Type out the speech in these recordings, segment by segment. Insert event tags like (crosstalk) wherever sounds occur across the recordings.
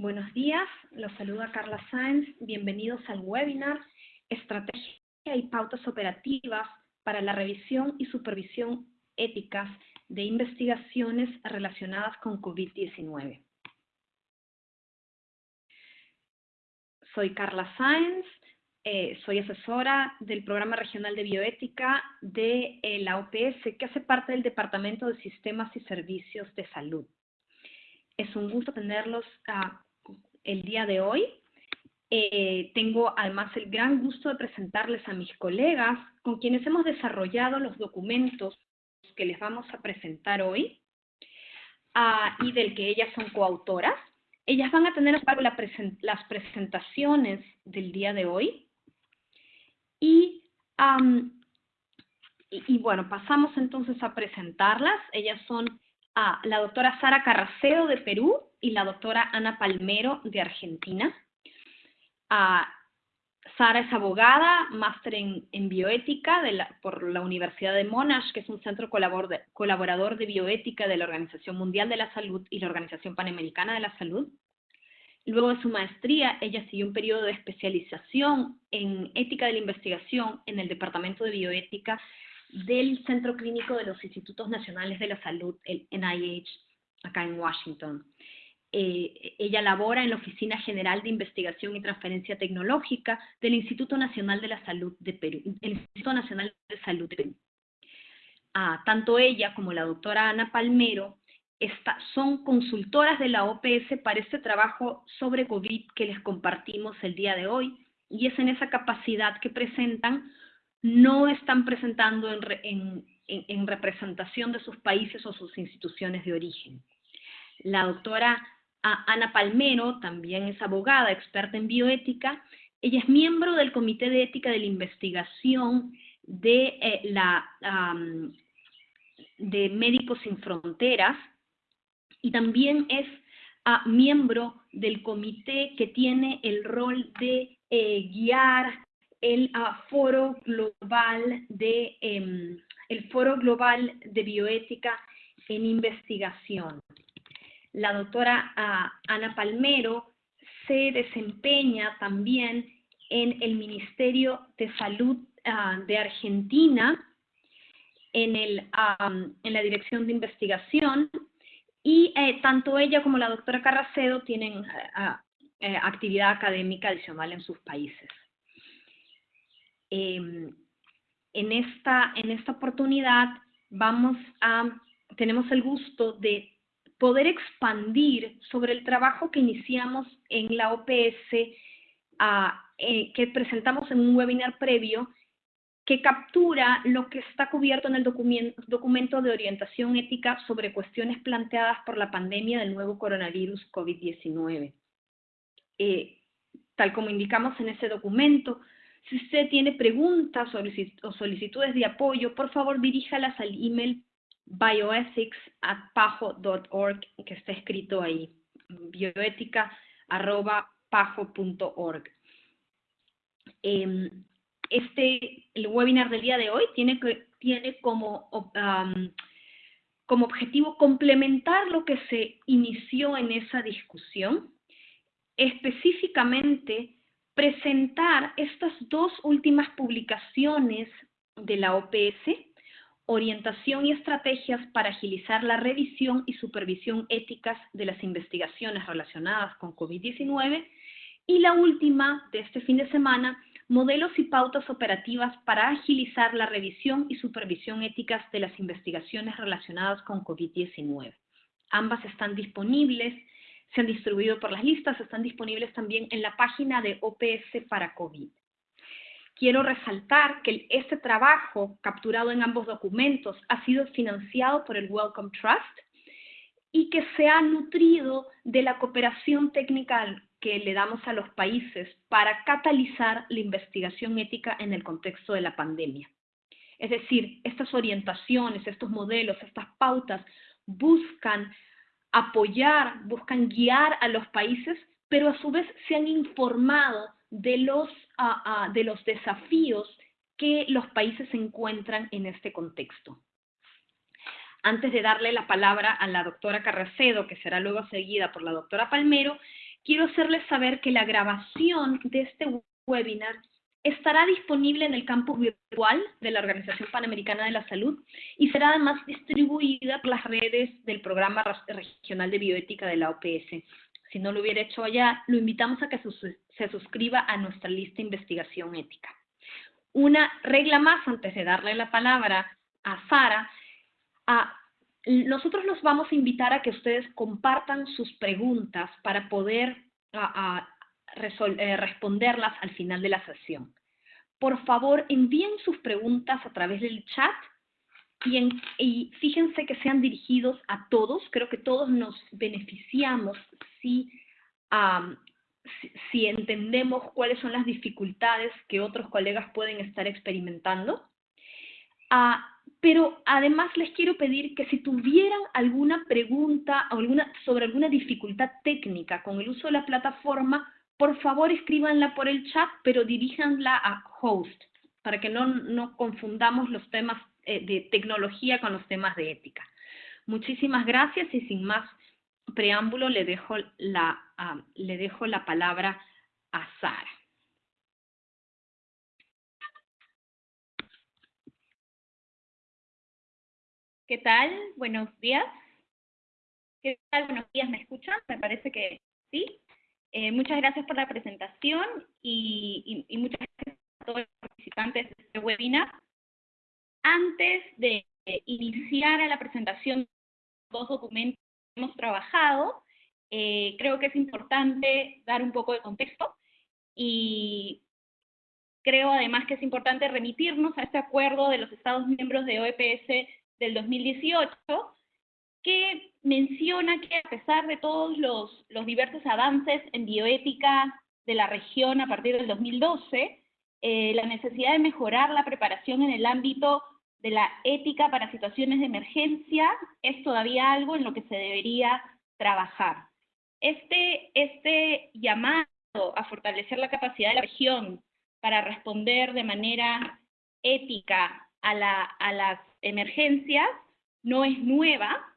Buenos días, los saluda Carla Sáenz. Bienvenidos al webinar Estrategia y pautas operativas para la revisión y supervisión éticas de investigaciones relacionadas con COVID-19. Soy Carla Sáenz, eh, soy asesora del Programa Regional de Bioética de eh, la OPS, que hace parte del Departamento de Sistemas y Servicios de Salud. Es un gusto tenerlos ah, el día de hoy. Eh, tengo además el gran gusto de presentarles a mis colegas con quienes hemos desarrollado los documentos que les vamos a presentar hoy ah, y del que ellas son coautoras. Ellas van a tener a cargo las presentaciones del día de hoy. Y, bueno, pasamos entonces a presentarlas. Ellas son ah, la doctora Sara Carracedo de Perú y la doctora Ana Palmero de Argentina. Sara es abogada, máster en, bioética por la Universidad de Monash, que es un centro colaborador de bioética de la Organización Mundial de la Salud y la Organización Panamericana de la Salud. Luego de su maestría, ella siguió un periodo de especialización en ética de la investigación en el Departamento de Bioética del Centro Clínico de los Institutos Nacionales de la Salud, el NIH, acá en Washington. Eh, ella labora en la Oficina General de Investigación y Transferencia Tecnológica del Instituto Nacional de la Salud de Perú, el Instituto Nacional de Salud de Perú. Ah, tanto ella como la doctora Ana Palmero son consultoras de la OPS para este trabajo sobre COVID que les compartimos el día de hoy y es en esa capacidad que presentan, no están presentando en representación de sus países o sus instituciones de origen. La doctora Ana Palmero, también es abogada, experta en bioética. Ella es miembro del Comité de Ética de la Investigación de, eh, Médicos Sin Fronteras y también es ah, miembro del comité que tiene el rol de eh, guiar el ah, foro global de em, el foro global de bioética en investigación la doctora ah, Ana Palmero se desempeña también en el Ministerio de Salud ah, de Argentina, en, el, en, la Dirección de Investigación, y eh, tanto ella como la doctora Carracedo tienen eh, actividad académica adicional en sus países. Em, en, esta, en esta oportunidad vamos a, tenemos el gusto de poder expandir sobre el trabajo que iniciamos en la OPS, eh, que presentamos en un webinar previo, que captura lo que está cubierto en el documento, de orientación ética sobre cuestiones planteadas por la pandemia del nuevo coronavirus COVID-19. Eh, tal como indicamos en ese documento, si usted tiene preguntas o solicitudes de apoyo, por favor diríjalas al email bioethics.pajo.org, que está escrito ahí, bioética.pajo.org. Em, este, el webinar del día de hoy tiene, tiene como, como objetivo complementar lo que se inició en esa discusión, específicamente presentar estas dos últimas publicaciones de la OPS, orientación y estrategias para agilizar la revisión y supervisión éticas de las investigaciones relacionadas con COVID-19 y la última de este fin de semana, modelos y pautas operativas para agilizar la revisión y supervisión éticas de las investigaciones relacionadas con COVID-19. Ambas están disponibles, se han distribuido por las listas, están disponibles también en la página de OPS para COVID quiero resaltar que este trabajo capturado en ambos documentos ha sido financiado por el Wellcome Trust y que se ha nutrido de la cooperación técnica que le damos a los países para catalizar la investigación ética en el contexto de la pandemia. Es decir, estas orientaciones, estos modelos, estas pautas buscan apoyar, buscan guiar a los países, pero a su vez se han informado de los, de los desafíos que los países se encuentran en este contexto. Antes de darle la palabra a la doctora Carracedo, que será luego seguida por la doctora Palmero, quiero hacerles saber que la grabación de este webinar estará disponible en el campus virtual de la Organización Panamericana de la Salud y será además distribuida por las redes del Programa Regional de Bioética de la OPS. Si no lo hubiera hecho allá, lo invitamos a que se suscriba a nuestra lista de investigación ética. Una regla más antes de darle la palabra a Sara. nosotros los vamos a invitar a que ustedes compartan sus preguntas para poder eh, responderlas al final de la sesión. Por favor, envíen sus preguntas a través del chat y, fíjense que sean dirigidos a todos. Creo que todos nos beneficiamos si, entendemos cuáles son las dificultades que otros colegas pueden estar experimentando. Ah, pero además les quiero pedir que si tuvieran alguna pregunta sobre alguna dificultad técnica con el uso de la plataforma, por favor escríbanla por el chat, pero diríjanla a host, para que no, no confundamos los temas eh, de tecnología con los temas de ética. Muchísimas gracias y sin más preámbulo le dejo la, ah, le dejo la palabra a Sara. ¿Qué tal? Buenos días. ¿Qué tal? Buenos días, ¿me escuchan? Me parece que sí. Eh, muchas gracias por la presentación y, muchas gracias a todos los participantes de este webinar. Antes de iniciar a la presentación de los documentos que hemos trabajado, eh, creo que es importante dar un poco de contexto y creo además que es importante remitirnos a este acuerdo de los Estados miembros de OEPS del 2018 que menciona que a pesar de todos los, diversos avances en bioética de la región a partir del 2012, eh, la necesidad de mejorar la preparación en el ámbito de la ética para situaciones de emergencia es todavía algo en lo que se debería trabajar. Este, este llamado a fortalecer la capacidad de la región para responder de manera ética a, la, a las emergencias no es nueva,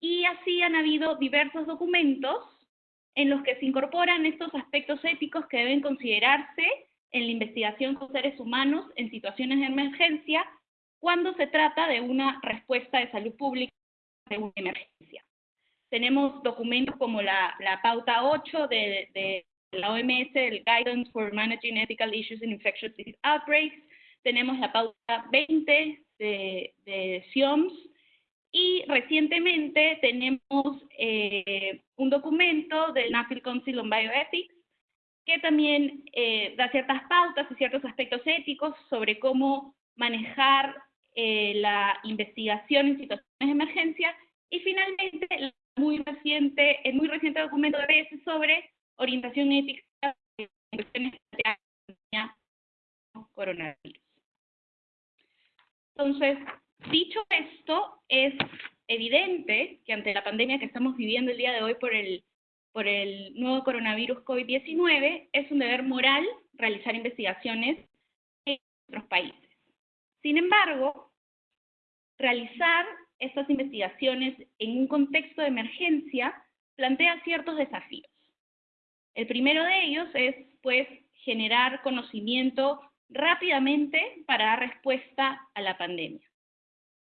y así han habido diversos documentos en los que se incorporan estos aspectos éticos que deben considerarse en la investigación con seres humanos en situaciones de emergencia cuando se trata de una respuesta de salud pública de una emergencia. Tenemos documentos como la, pauta 8 de, la OMS, el Guidance for Managing Ethical Issues in Infectious Disease Outbreaks, tenemos la pauta 20 de, de SIOMS, y recientemente tenemos eh, un documento del National Council on Bioethics que también eh, da ciertas pautas y ciertos aspectos éticos sobre cómo manejar eh, la investigación en situaciones de emergencia. Y finalmente, el muy reciente, el muy reciente documento de BS sobre orientación ética de coronavirus. Entonces, Dicho esto, es evidente que ante la pandemia que estamos viviendo el día de hoy por el, nuevo coronavirus COVID-19, es un deber moral realizar investigaciones en otros países. Sin embargo, realizar estas investigaciones en un contexto de emergencia plantea ciertos desafíos. El primero de ellos es, pues, generar conocimiento rápidamente para dar respuesta a la pandemia.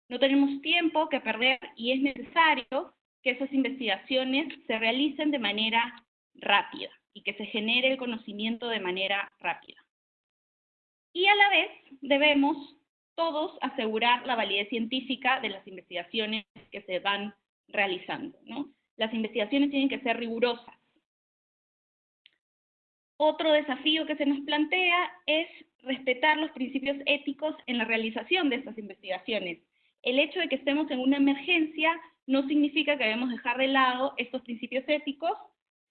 No tenemos tiempo que perder y es necesario que esas investigaciones se realicen de manera rápida y que se genere el conocimiento de manera rápida. Y a la vez debemos todos asegurar la validez científica de las investigaciones que se van realizando. Las investigaciones tienen que ser rigurosas. Otro desafío que se nos plantea es respetar los principios éticos en la realización de estas investigaciones el hecho de que estemos en una emergencia no significa que debemos dejar de lado estos principios éticos,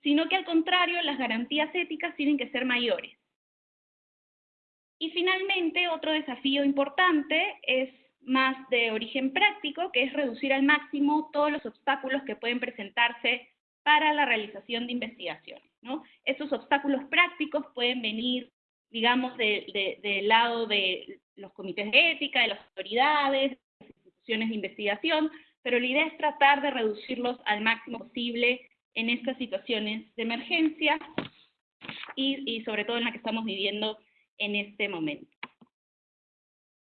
sino que al contrario, las garantías éticas tienen que ser mayores. Y finalmente, otro desafío importante es más de origen práctico, que es reducir al máximo todos los obstáculos que pueden presentarse para la realización de investigaciones. ¿no? Estos obstáculos prácticos pueden venir, digamos, del lado de los comités de ética, de las autoridades, de investigación, pero la idea es tratar de reducirlos al máximo posible en estas situaciones de emergencia y, y sobre todo en la que estamos viviendo en este momento.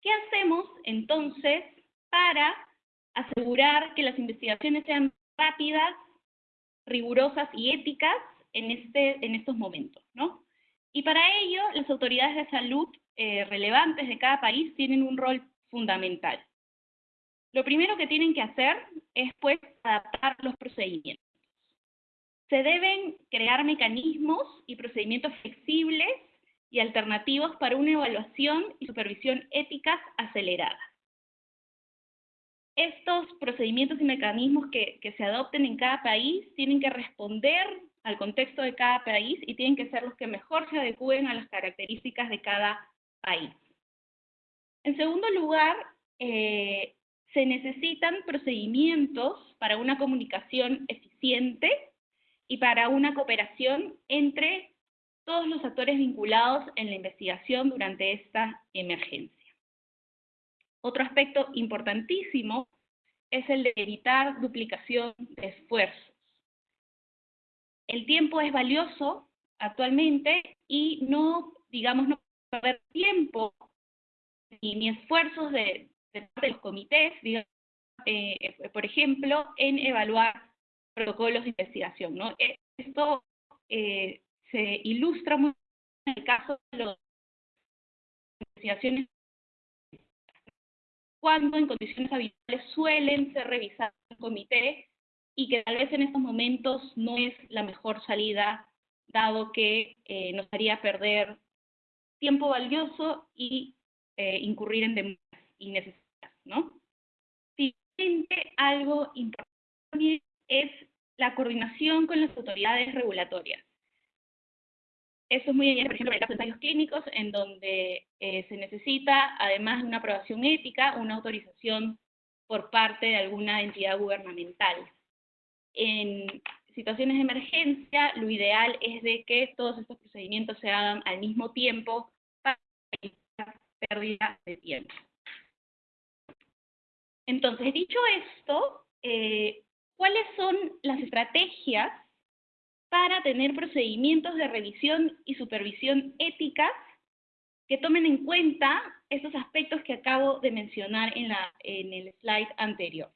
¿Qué hacemos entonces para asegurar que las investigaciones sean rápidas, rigurosas y éticas en, este, en estos momentos? ¿no? Y para ello, las autoridades de salud eh, relevantes de cada país tienen un rol fundamental. Lo primero que tienen que hacer es, pues, adaptar los procedimientos. Se deben crear mecanismos y procedimientos flexibles y alternativos para una evaluación y supervisión éticas aceleradas. Estos procedimientos y mecanismos que, que se adopten en cada país tienen que responder al contexto de cada país y tienen que ser los que mejor se adecúen a las características de cada país. En segundo lugar, eh, se necesitan procedimientos para una comunicación eficiente y para una cooperación entre todos los actores vinculados en la investigación durante esta emergencia. Otro aspecto importantísimo es el de evitar duplicación de esfuerzos. El tiempo es valioso actualmente y no, digamos, no perder tiempo ni, esfuerzos de, los comités, eh, por ejemplo, en evaluar protocolos de investigación. ¿no? E, esto eh, se ilustra muy en el caso de las investigaciones cuando en condiciones habituales suelen ser revisadas en comité y que tal vez en estos momentos no es la mejor salida, dado que eh, nos haría perder tiempo valioso y incurrir en demandas innecesarias, ¿no? Siguiente, algo importante es la coordinación con las autoridades regulatorias. Eso es muy bien, por ejemplo, en los ensayos clínicos, en donde eh, se necesita, además de una aprobación ética, una autorización por parte de alguna entidad gubernamental. En situaciones de emergencia, lo ideal es de que todos estos procedimientos se hagan al mismo tiempo para evitar pérdida de tiempo. Entonces, dicho esto, eh, ¿cuáles son las estrategias para tener procedimientos de revisión y supervisión éticas que tomen en cuenta estos aspectos que acabo de mencionar en, el slide anterior?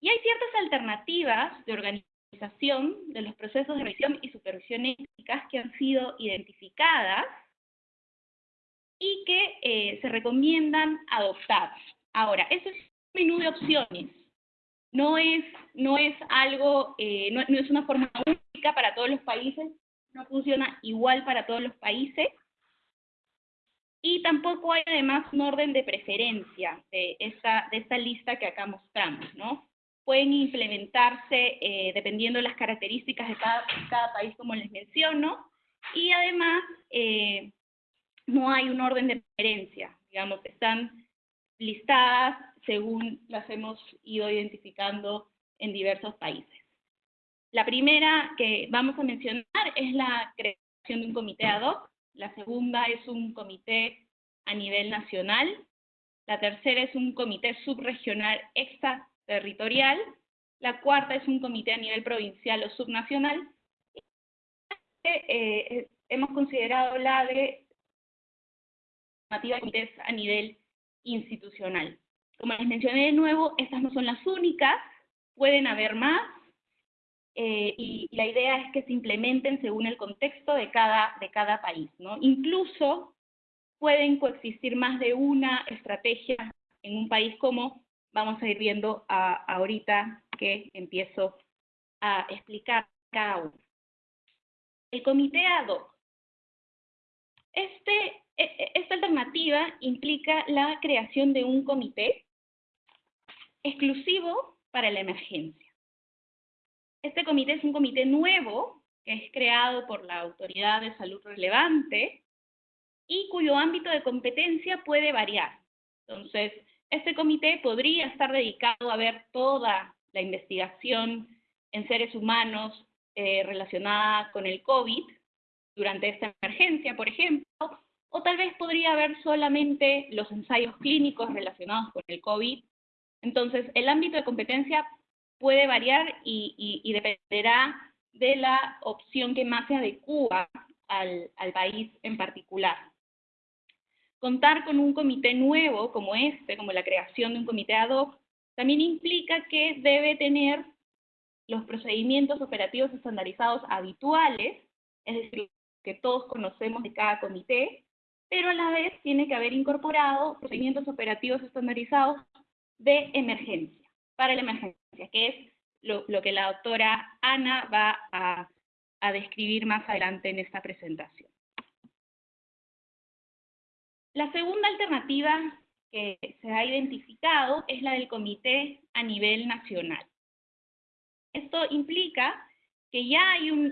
Y hay ciertas alternativas de organización de los procesos de revisión y supervisión éticas que han sido identificadas y que eh, se recomiendan adoptar. Ahora, eso es un menú de opciones. No es, no es algo, eh, no, es una forma única para todos los países, no funciona igual para todos los países. Y tampoco hay además un orden de preferencia de esta, de esta lista que acá mostramos, ¿no? pueden implementarse eh, dependiendo de las características de cada, cada, país, como les menciono, y además eh, no hay un orden de preferencia, digamos, están listadas según las hemos ido identificando en diversos países. La primera que vamos a mencionar es la creación de un comité ad hoc, la segunda es un comité a nivel nacional, la tercera es un comité subregional extra territorial, la cuarta es un comité a nivel provincial o subnacional, eh, eh, hemos considerado la de comités a nivel institucional. Como les mencioné de nuevo, estas no son las únicas, pueden haber más, eh, y, la idea es que se implementen según el contexto de cada, de cada país. ¿no? Incluso pueden coexistir más de una estrategia en un país como vamos a ir viendo ahorita que empiezo a explicar cada uno. El comité ad hoc. Este, esta alternativa implica la creación de un comité exclusivo para la emergencia. Este comité es un comité nuevo que es creado por la autoridad de salud relevante y cuyo ámbito de competencia puede variar. Entonces, este comité podría estar dedicado a ver toda la investigación en seres humanos eh, relacionada con el COVID durante esta emergencia, por ejemplo, o tal vez podría ver solamente los ensayos clínicos relacionados con el COVID. Entonces, el ámbito de competencia puede variar y, dependerá de la opción que más se adecua al, al país en particular. Contar con un comité nuevo como este, como la creación de un comité ad hoc, también implica que debe tener los procedimientos operativos estandarizados habituales, es decir, que todos conocemos de cada comité, pero a la vez tiene que haber incorporado procedimientos operativos estandarizados de emergencia, para la emergencia, que es lo, que la doctora Ana va a, a describir más adelante en esta presentación. La segunda alternativa que se ha identificado es la del comité a nivel nacional. Esto implica que ya hay un,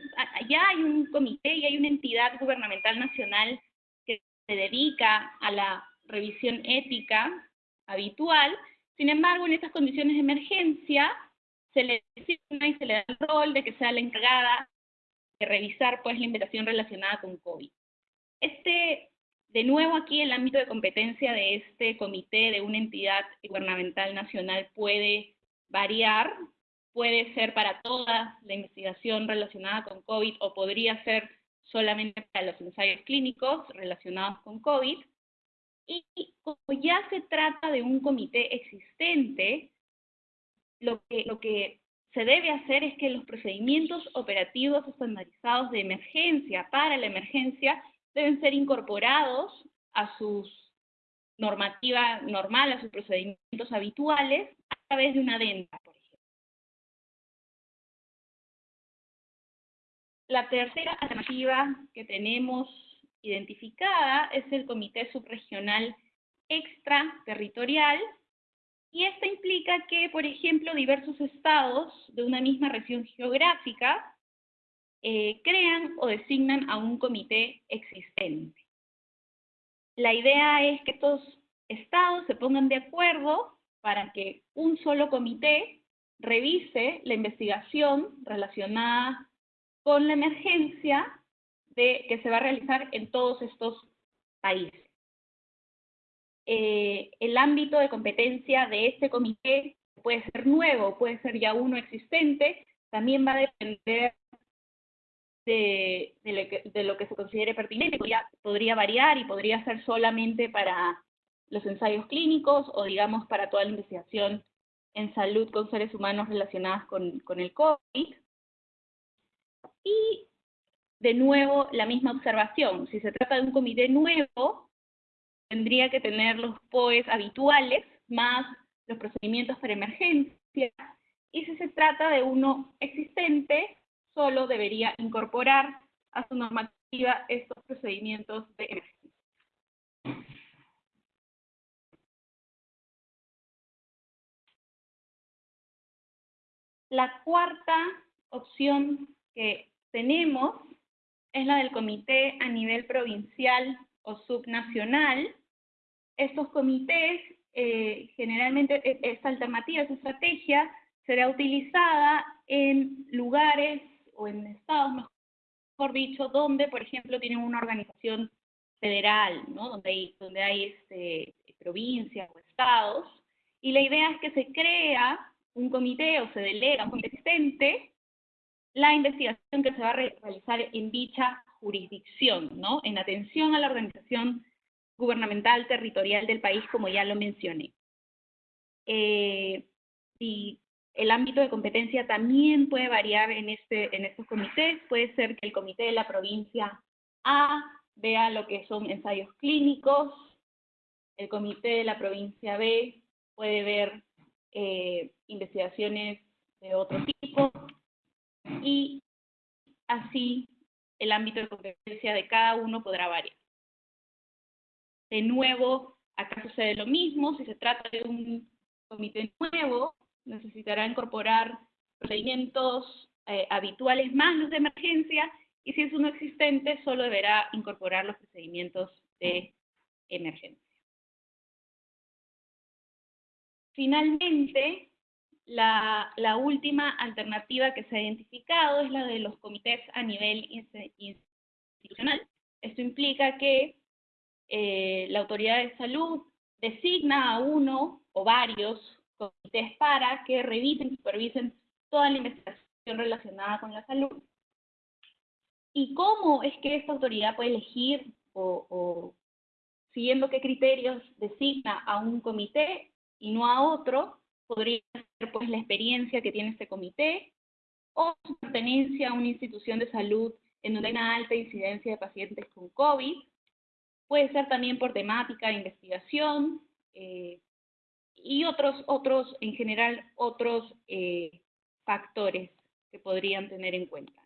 ya hay un comité y hay una entidad gubernamental nacional se dedica a la revisión ética habitual, sin embargo, en estas condiciones de emergencia, se le designa y se le da el rol de que sea la encargada de revisar pues, la investigación relacionada con COVID. Este, de nuevo aquí el ámbito de competencia de este comité de una entidad gubernamental nacional puede variar, puede ser para toda la investigación relacionada con COVID o podría ser solamente para los ensayos clínicos relacionados con COVID. Y como ya se trata de un comité existente, lo que, lo que se debe hacer es que los procedimientos operativos estandarizados de emergencia para la emergencia deben ser incorporados a sus normativa normal, a sus procedimientos habituales, a través de una adenda, por La tercera alternativa que tenemos identificada es el Comité Subregional Extraterritorial, y esta implica que, por ejemplo, diversos estados de una misma región geográfica eh, crean o designan a un comité existente. La idea es que estos estados se pongan de acuerdo para que un solo comité revise la investigación relacionada con la emergencia de, que se va a realizar en todos estos países. Eh, el ámbito de competencia de este comité puede ser nuevo, puede ser ya uno existente, también va a depender de, lo, que, se considere pertinente, podría, variar y podría ser solamente para los ensayos clínicos o digamos para toda la investigación en salud con seres humanos relacionadas con el COVID. Y de nuevo, la misma observación. Si se trata de un comité nuevo, tendría que tener los POEs habituales, más los procedimientos para emergencia. Y si se trata de uno existente, solo debería incorporar a su normativa estos procedimientos de emergencia. La cuarta opción que tenemos es la del comité a nivel provincial o subnacional. Estos comités, eh, generalmente e, esta alternativa, esta estrategia, será utilizada en lugares o en estados, mejor dicho, donde, por ejemplo, tienen una organización federal, ¿no? donde hay, donde hay este, provincias o estados, y la idea es que se crea un comité o se delega un comité existente la investigación que se va a realizar en dicha jurisdicción, ¿no? En atención a la organización gubernamental territorial del país, como ya lo mencioné. Eh, y el ámbito de competencia también puede variar en, este, en estos comités. Puede ser que el comité de la provincia A vea lo que son ensayos clínicos, el comité de la provincia B puede ver eh, investigaciones de otro tipo, y así el ámbito de competencia de cada uno podrá variar. De nuevo, acá sucede lo mismo, si se trata de un comité nuevo, necesitará incorporar procedimientos eh, habituales más los de emergencia, y si es uno existente, solo deberá incorporar los procedimientos de emergencia. Finalmente, la, última alternativa que se ha identificado es la de los comités a nivel institucional. Esto implica que eh, la autoridad de salud designa a uno o varios comités para que revisen y supervisen toda la investigación relacionada con la salud. ¿Y cómo es que esta autoridad puede elegir o, o siguiendo qué criterios designa a un comité y no a otro? Podría ser pues la experiencia que tiene este comité o su pertenencia a una institución de salud en donde hay una alta incidencia de pacientes con COVID. Puede ser también por temática de investigación eh, y otros, otros, en general, otros eh, factores que podrían tener en cuenta.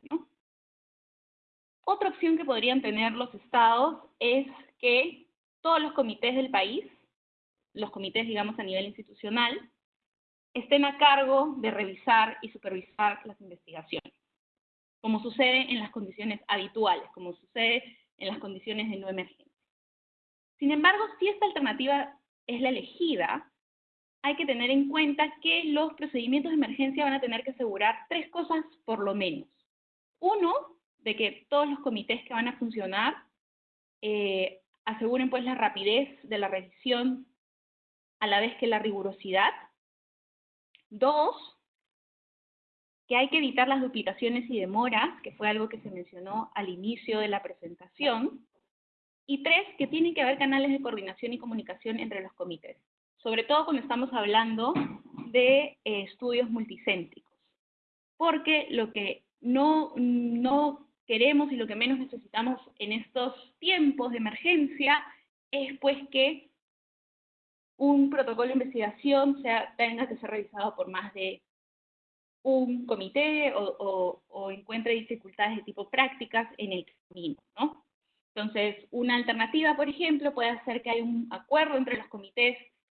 Otra opción que podrían tener los estados es que todos los comités del país, los comités, digamos, a nivel institucional, estén a cargo de revisar y supervisar las investigaciones, como sucede en las condiciones habituales, como sucede en las condiciones de no emergencia. Sin embargo, si esta alternativa es la elegida, hay que tener en cuenta que los procedimientos de emergencia van a tener que asegurar tres cosas por lo menos. Uno, de que todos los comités que van a funcionar eh, aseguren pues la rapidez de la revisión a la vez que la rigurosidad. Dos, que hay que evitar las duplicaciones y demoras, que fue algo que se mencionó al inicio de la presentación. Y tres, que tienen que haber canales de coordinación y comunicación entre los comités, sobre todo cuando estamos hablando de eh, estudios multicéntricos. Porque lo que no, no queremos y lo que menos necesitamos en estos tiempos de emergencia es pues que un protocolo de investigación sea, tenga que ser revisado por más de un comité o, encuentre dificultades de tipo prácticas en el camino, ¿no? Entonces, una alternativa, por ejemplo, puede ser que haya un acuerdo entre los comités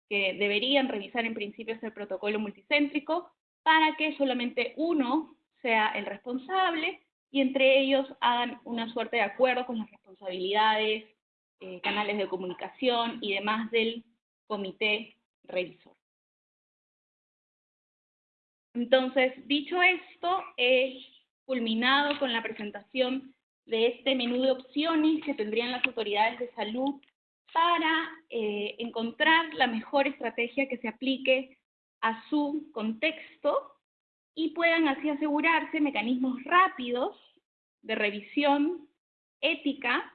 que deberían revisar en principio ese protocolo multicéntrico para que solamente uno sea el responsable y entre ellos hagan una suerte de acuerdo con las responsabilidades, eh, canales de comunicación y demás del comité revisor. Entonces, dicho esto, he culminado con la presentación de este menú de opciones que tendrían las autoridades de salud para eh, encontrar la mejor estrategia que se aplique a su contexto y puedan así asegurarse mecanismos rápidos de revisión ética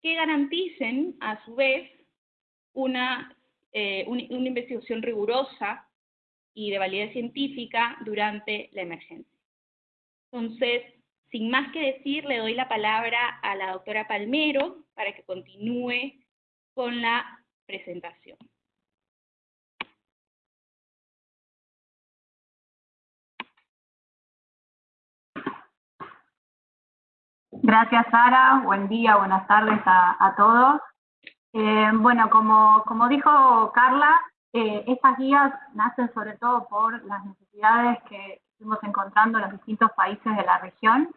que garanticen a su vez una, eh, una investigación rigurosa y de validez científica durante la emergencia. Entonces, sin más que decir, le doy la palabra a la doctora Palmero para que continúe con la presentación. Gracias, Sara. Buen día, buenas tardes a, todos. Eh, bueno, como, como dijo Carla, eh, estas guías nacen sobre todo por las necesidades que fuimos encontrando en los distintos países de la región.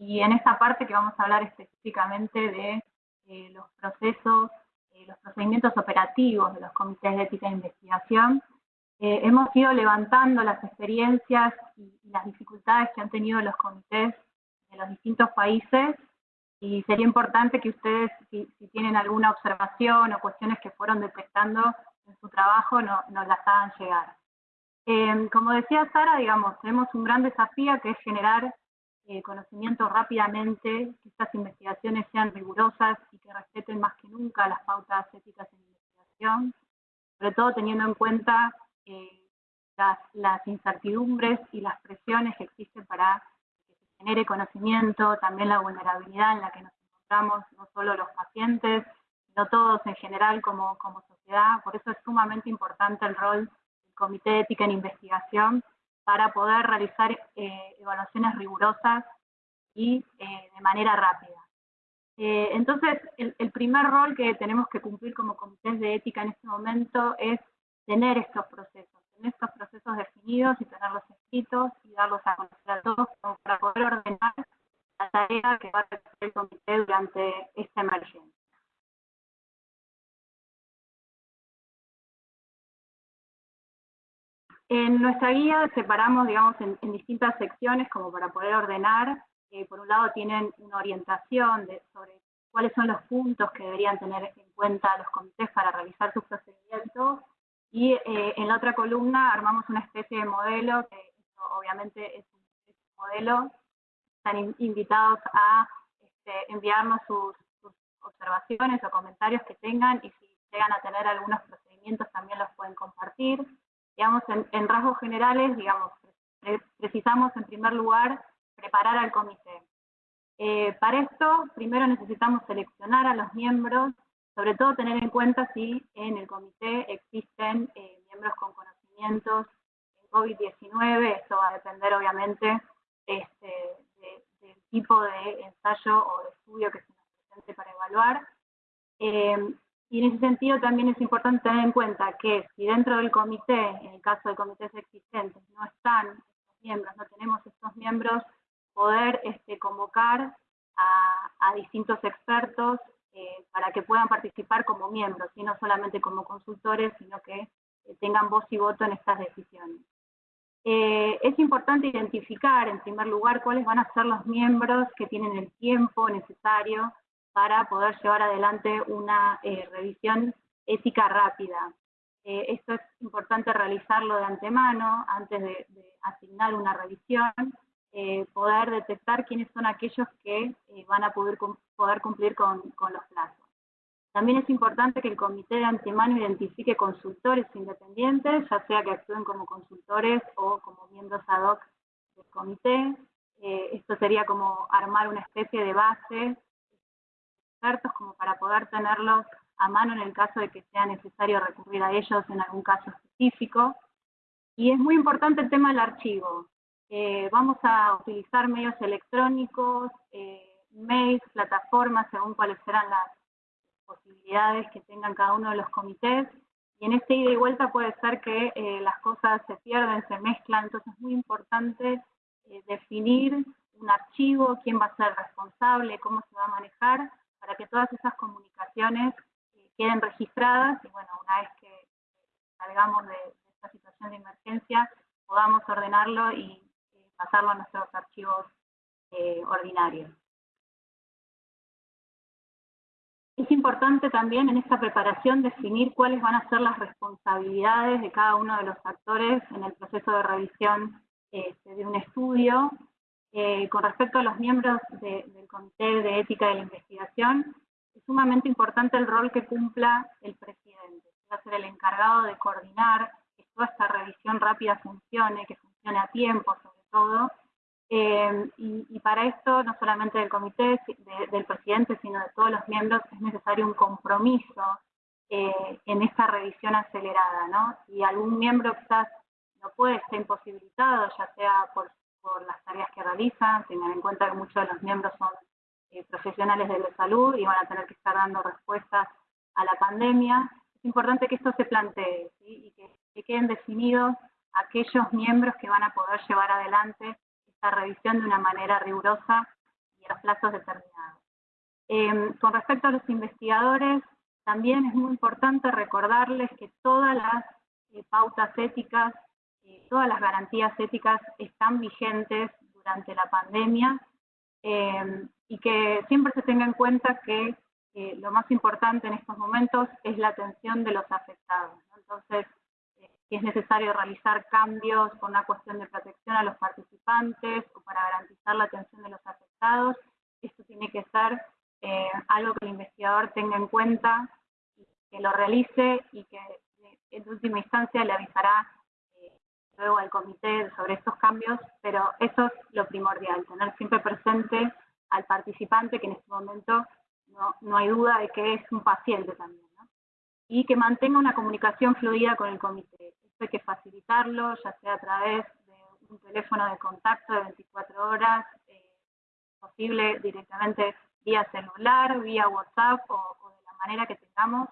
Y en esta parte que vamos a hablar específicamente de eh, los procesos, los procedimientos operativos de los comités de ética e investigación, hemos ido levantando las experiencias y las dificultades que han tenido los comités de los distintos países y sería importante que ustedes, si, tienen alguna observación o cuestiones que fueron detectando en su trabajo, no, nos las hagan llegar. Eh, como decía Sara, digamos, tenemos un gran desafío que es generar eh, conocimiento rápidamente, que estas investigaciones sean rigurosas y que respeten más que nunca las pautas éticas en investigación, sobre todo teniendo en cuenta eh, las, las incertidumbres y las presiones que existen para genere conocimiento, también la vulnerabilidad en la que nos encontramos, no solo los pacientes, sino todos en general como, como sociedad. Por eso es sumamente importante el rol del Comité de Ética en Investigación para poder realizar eh, evaluaciones rigurosas y eh, de manera rápida. Eh, entonces, el, el, primer rol que tenemos que cumplir como comités de ética en este momento es tener estos procesos, tener estos procesos definidos y tenerlos escritos y darlos a conocer a todos para poder ordenar la tarea que va a hacer el comité durante esta emergencia. En nuestra guía separamos, digamos, en, distintas secciones como para poder ordenar. Eh, por un lado tienen una orientación de, sobre cuáles son los puntos que deberían tener en cuenta los comités para realizar sus procedimientos Y eh, en la otra columna armamos una especie de modelo, que obviamente es un, modelo, están invitados a este, enviarnos sus, observaciones o comentarios que tengan y si llegan a tener algunos procedimientos también los pueden compartir. Digamos, en, rasgos generales, digamos, precisamos en primer lugar preparar al comité. Eh, para esto, primero necesitamos seleccionar a los miembros, sobre todo tener en cuenta si en el comité existen eh, miembros con conocimientos en COVID-19, esto va a depender obviamente este, del tipo de ensayo o de estudio que se nos presente para evaluar. Eh, y en ese sentido también es importante tener en cuenta que si dentro del comité, en el caso de comités existentes, no están estos miembros, no tenemos estos miembros, poder este, convocar a, distintos expertos eh, para que puedan participar como miembros, y no solamente como consultores, sino que eh, tengan voz y voto en estas decisiones. Eh, es importante identificar, en primer lugar, cuáles van a ser los miembros que tienen el tiempo necesario para poder llevar adelante una revisión ética rápida. esto es importante realizarlo de antemano, antes de asignar una revisión, eh, poder detectar quiénes son aquellos que eh, van a poder, poder cumplir con, los plazos. También es importante que el comité de antemano identifique consultores independientes, ya sea que actúen como consultores o como miembros ad hoc del comité. Eh, esto sería como armar una especie de base expertos como para poder tenerlos a mano en el caso de que sea necesario recurrir a ellos en algún caso específico. Y es muy importante el tema del archivo. Eh, vamos a utilizar medios electrónicos, eh, mails, plataformas, según cuáles serán las posibilidades que tengan cada uno de los comités. Y en este ida y vuelta puede ser que eh, las cosas se pierden, se mezclan, entonces es muy importante definir un archivo, quién va a ser responsable, cómo se va a manejar, para que todas esas comunicaciones queden registradas y bueno, una vez que salgamos de esta situación de emergencia, podamos ordenarlo y pasarlo a nuestros archivos eh, ordinarios. Es importante también en esta preparación definir cuáles van a ser las responsabilidades de cada uno de los actores en el proceso de revisión este, de un estudio. Eh, con respecto a los miembros del Comité de Ética de la Investigación, es sumamente importante el rol que cumpla el presidente. Va a ser el encargado de coordinar que toda esta revisión rápida funcione, que funcione a tiempo, todo. Eh, y, para esto, no solamente del comité, del presidente, sino de todos los miembros, es necesario un compromiso eh, en esta revisión acelerada, ¿no? Si algún miembro quizás no puede, estar imposibilitado, ya sea por, las tareas que realizan, tengan en cuenta que muchos de los miembros son eh, profesionales de la salud y van a tener que estar dando respuestas a la pandemia, es importante que esto se plantee y que queden definidos aquellos miembros que van a poder llevar adelante esta revisión de una manera rigurosa y los plazos determinados. Em, con respecto a los investigadores, también es muy importante recordarles que todas las eh, pautas éticas, eh, todas las garantías éticas están vigentes durante la pandemia em, y que siempre se tenga en cuenta que eh, lo más importante en estos momentos es la atención de los afectados. Entonces, si es necesario realizar cambios por una cuestión de protección a los participantes o para garantizar la atención de los afectados, esto tiene que ser eh, algo que el investigador tenga en cuenta, que lo realice y que en última instancia le avisará eh, luego al comité sobre estos cambios, pero eso es lo primordial, tener siempre presente al participante que en este momento no, no hay duda de que es un paciente también y que mantenga una comunicación fluida con el comité. Hay que facilitarlo, ya sea a través de un teléfono de contacto de 24 horas, eh, posible directamente vía celular, vía WhatsApp o, de la manera que tengamos,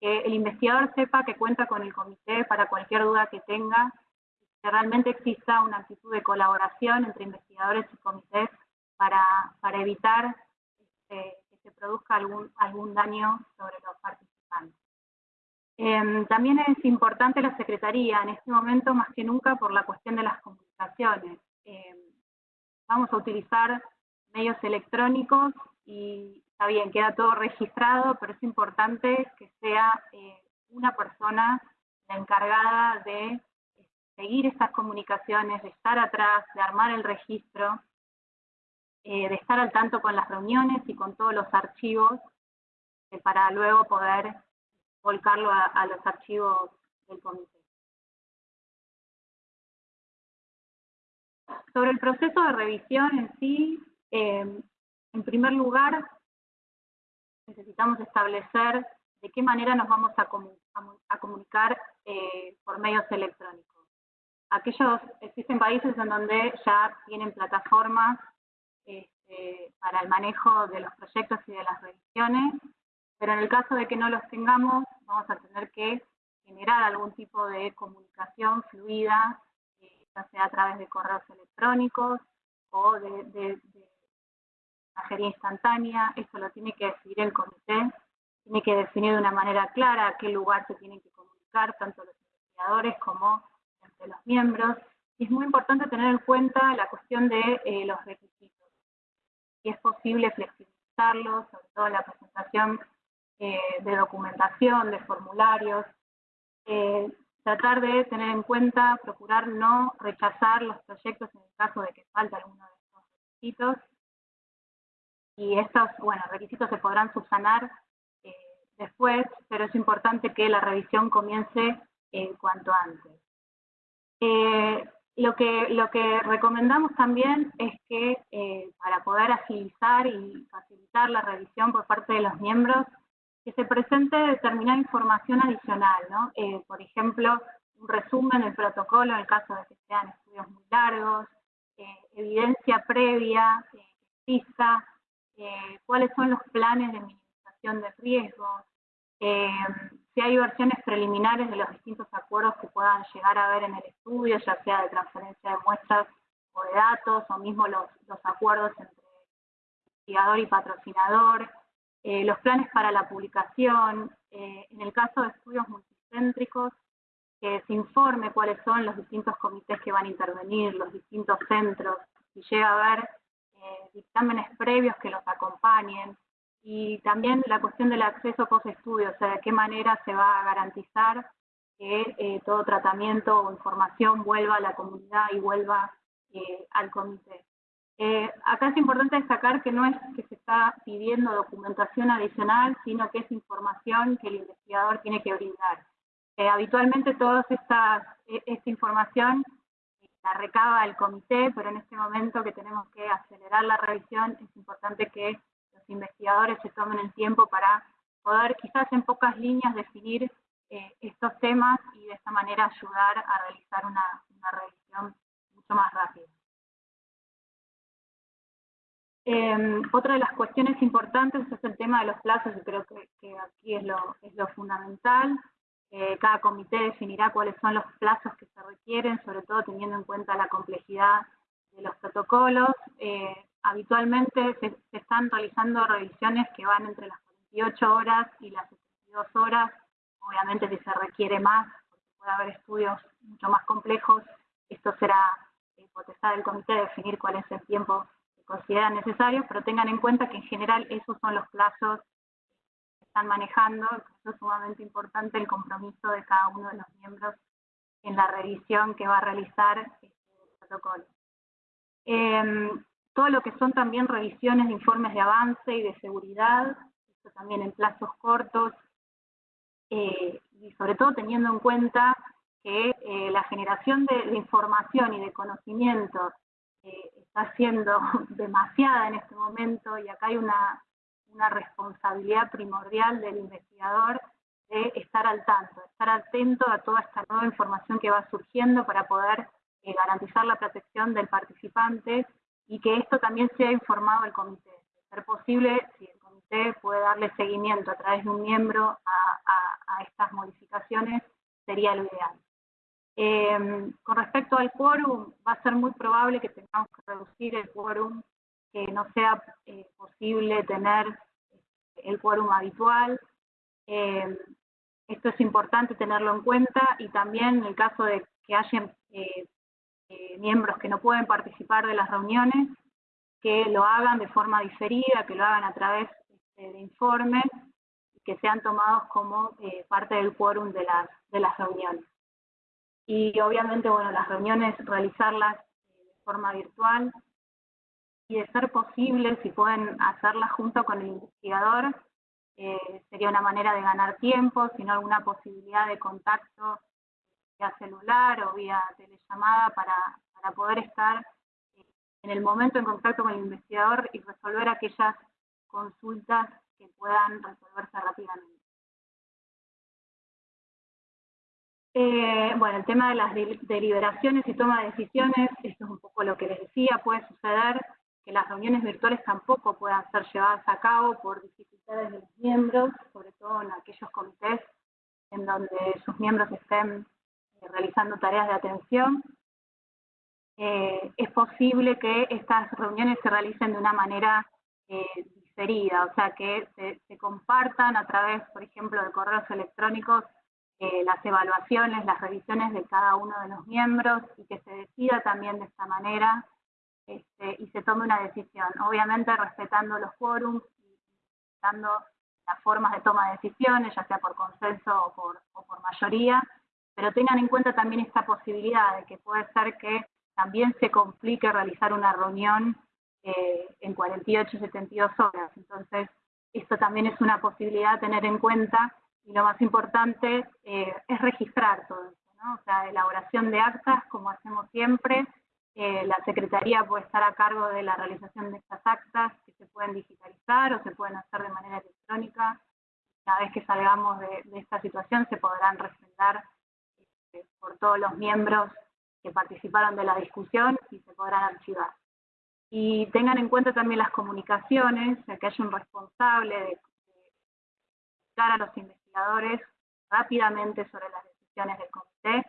que el investigador sepa que cuenta con el comité para cualquier duda que tenga, que realmente exista una actitud de colaboración entre investigadores y comités para, para evitar este, que se produzca algún, algún daño sobre los participantes. Em, también es importante la Secretaría, en este momento más que nunca por la cuestión de las comunicaciones. Em, vamos a utilizar medios electrónicos y está bien, queda todo registrado, pero es importante que sea eh, una persona la encargada de seguir estas comunicaciones, de estar atrás, de armar el registro, eh, de estar al tanto con las reuniones y con todos los archivos, eh, para luego poder volcarlo a, los archivos del comité. Sobre el proceso de revisión en sí, eh, en primer lugar, necesitamos establecer de qué manera nos vamos a, comunicar eh, por medios electrónicos. Aquellos, existen países en donde ya tienen plataformas este, para el manejo de los proyectos y de las revisiones, pero en el caso de que no los tengamos, vamos a tener que generar algún tipo de comunicación fluida, eh, ya sea a través de correos electrónicos o de, de, de instantánea, eso lo tiene que decidir el comité tiene que definir de una manera clara a qué lugar se tienen que comunicar, tanto los investigadores como entre los miembros. Y es muy importante tener en cuenta la cuestión de eh, los requisitos. Si es posible flexibilizarlos, sobre todo la presentación eh, de documentación, de formularios. Eh, tratar de tener en cuenta, procurar no rechazar los proyectos en el caso de que falte alguno de estos requisitos. Y estos, bueno, requisitos se podrán subsanar después, pero es importante que la revisión comience eh, cuanto antes. Eh, lo, que, lo que recomendamos también es que eh, para poder agilizar y facilitar la revisión por parte de los miembros, se presente determinada información adicional, ¿no? por ejemplo, un resumen del protocolo en el caso de que sean estudios muy largos, evidencia previa, pista, cuáles son los planes de minimización de riesgos, eh, si hay versiones preliminares de los distintos acuerdos que puedan llegar a haber en el estudio, ya sea de transferencia de muestras o de datos, o mismo los, acuerdos entre investigador y patrocinador, eh, los planes para la publicación, eh, en el caso de estudios multicéntricos, que se informe cuáles son los distintos comités que van a intervenir, los distintos centros, si llega a haber dictámenes previos que los acompañen, y también la cuestión del acceso post-estudio, o sea, de qué manera se va a garantizar que eh, todo tratamiento o información vuelva a la comunidad y vuelva eh, al comité. Eh, acá es importante destacar que no es que se está pidiendo documentación adicional, sino que es información que el investigador tiene que brindar. habitualmente toda esta, e, esta información la recaba el comité, pero en este momento que tenemos que acelerar la revisión, es importante que investigadores se tomen el tiempo para poder quizás en pocas líneas definir eh, estos temas y de esta manera ayudar a realizar una, revisión mucho más rápida. Em, otra de las cuestiones importantes es el tema de los plazos, y creo que, aquí es lo, es lo fundamental. Eh, cada comité definirá cuáles son los plazos que se requieren, sobre todo teniendo en cuenta la complejidad de los protocolos. Eh, habitualmente se, están realizando revisiones que van entre las 48 horas y las 72 horas. Obviamente si se requiere más, porque puede haber estudios mucho más complejos, esto será eh, potestad del comité definir cuál es el tiempo que consideran necesario, pero tengan en cuenta que en general esos son los plazos que están manejando, es sumamente importante el compromiso de cada uno de los miembros en la revisión que va a realizar este protocolo. Em, todo lo que son también revisiones de informes de avance y de seguridad, esto también en plazos cortos, eh, y sobre todo teniendo en cuenta que eh, la generación de, información y de conocimientos eh, está siendo (laughs) demasiada en este momento y acá hay una, una responsabilidad primordial del investigador de estar al tanto, estar atento a toda esta nueva información que va surgiendo para poder garantizar la protección del participante y que esto también sea informado al comité. Ser posible, si el comité puede darle seguimiento a través de un miembro a, estas modificaciones, sería lo ideal. Em, con respecto al quórum, va a ser muy probable que tengamos que reducir el quórum, que no sea eh, posible tener el quórum habitual. Em, esto es importante tenerlo en cuenta y también en el caso de que haya eh, eh, miembros que no pueden participar de las reuniones, que lo hagan de forma diferida, que lo hagan a través este, de informes, que sean tomados como eh, parte del quórum de las reuniones. Y obviamente, bueno, las reuniones realizarlas de forma virtual y de ser posible, si pueden hacerlas junto con el investigador, eh, sería una manera de ganar tiempo, sino alguna posibilidad de contacto vía celular o vía telellamada para, para poder estar eh, en el momento en contacto con el investigador y resolver aquellas consultas que puedan resolverse rápidamente. Eh, bueno, el tema de las deliberaciones y toma de decisiones, esto es un poco lo que les decía, puede suceder que las reuniones virtuales tampoco puedan ser llevadas a cabo por dificultades de los miembros, sobre todo en aquellos comités en donde sus miembros estén eh, realizando tareas de atención. Eh, es posible que estas reuniones se realicen de una manera diferida, o sea, que se compartan a través, por ejemplo, de correos electrónicos eh, las evaluaciones, las revisiones de cada uno de los miembros y que se decida también de esta manera este, y se tome una decisión. Obviamente respetando los quórums y respetando las formas de toma de decisiones, ya sea por consenso o por, o por mayoría, pero tengan en cuenta también esta posibilidad de que puede ser que también se complique realizar una reunión eh, en 48, 72 horas. Entonces, esto también es una posibilidad a tener en cuenta y lo más importante eh, es registrar todo esto, ¿no? O sea, elaboración de actas, como hacemos siempre, eh, la Secretaría puede estar a cargo de la realización de estas actas que se pueden digitalizar o se pueden hacer de manera electrónica. Una vez que salgamos de, esta situación se podrán refrendar este, por todos los miembros que participaron de la discusión y se podrán archivar. Y tengan en cuenta también las comunicaciones, que haya un responsable de, de a los investigadores rápidamente sobre las decisiones del comité.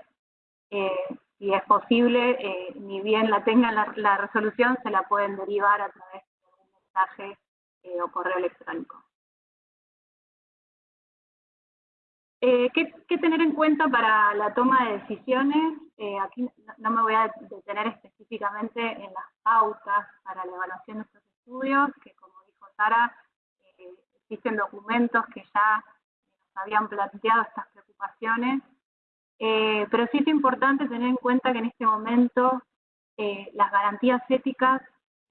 Eh, si es posible, eh, ni bien la tengan la, resolución, se la pueden derivar a través de un mensaje eh, o correo electrónico. ¿qué, tener en cuenta para la toma de decisiones? aquí no me voy a detener específicamente en las pautas para la evaluación de estos estudios, que como dijo Sara, existen documentos que ya habían planteado estas preocupaciones, eh, pero sí es importante tener en cuenta que en este momento eh, las garantías éticas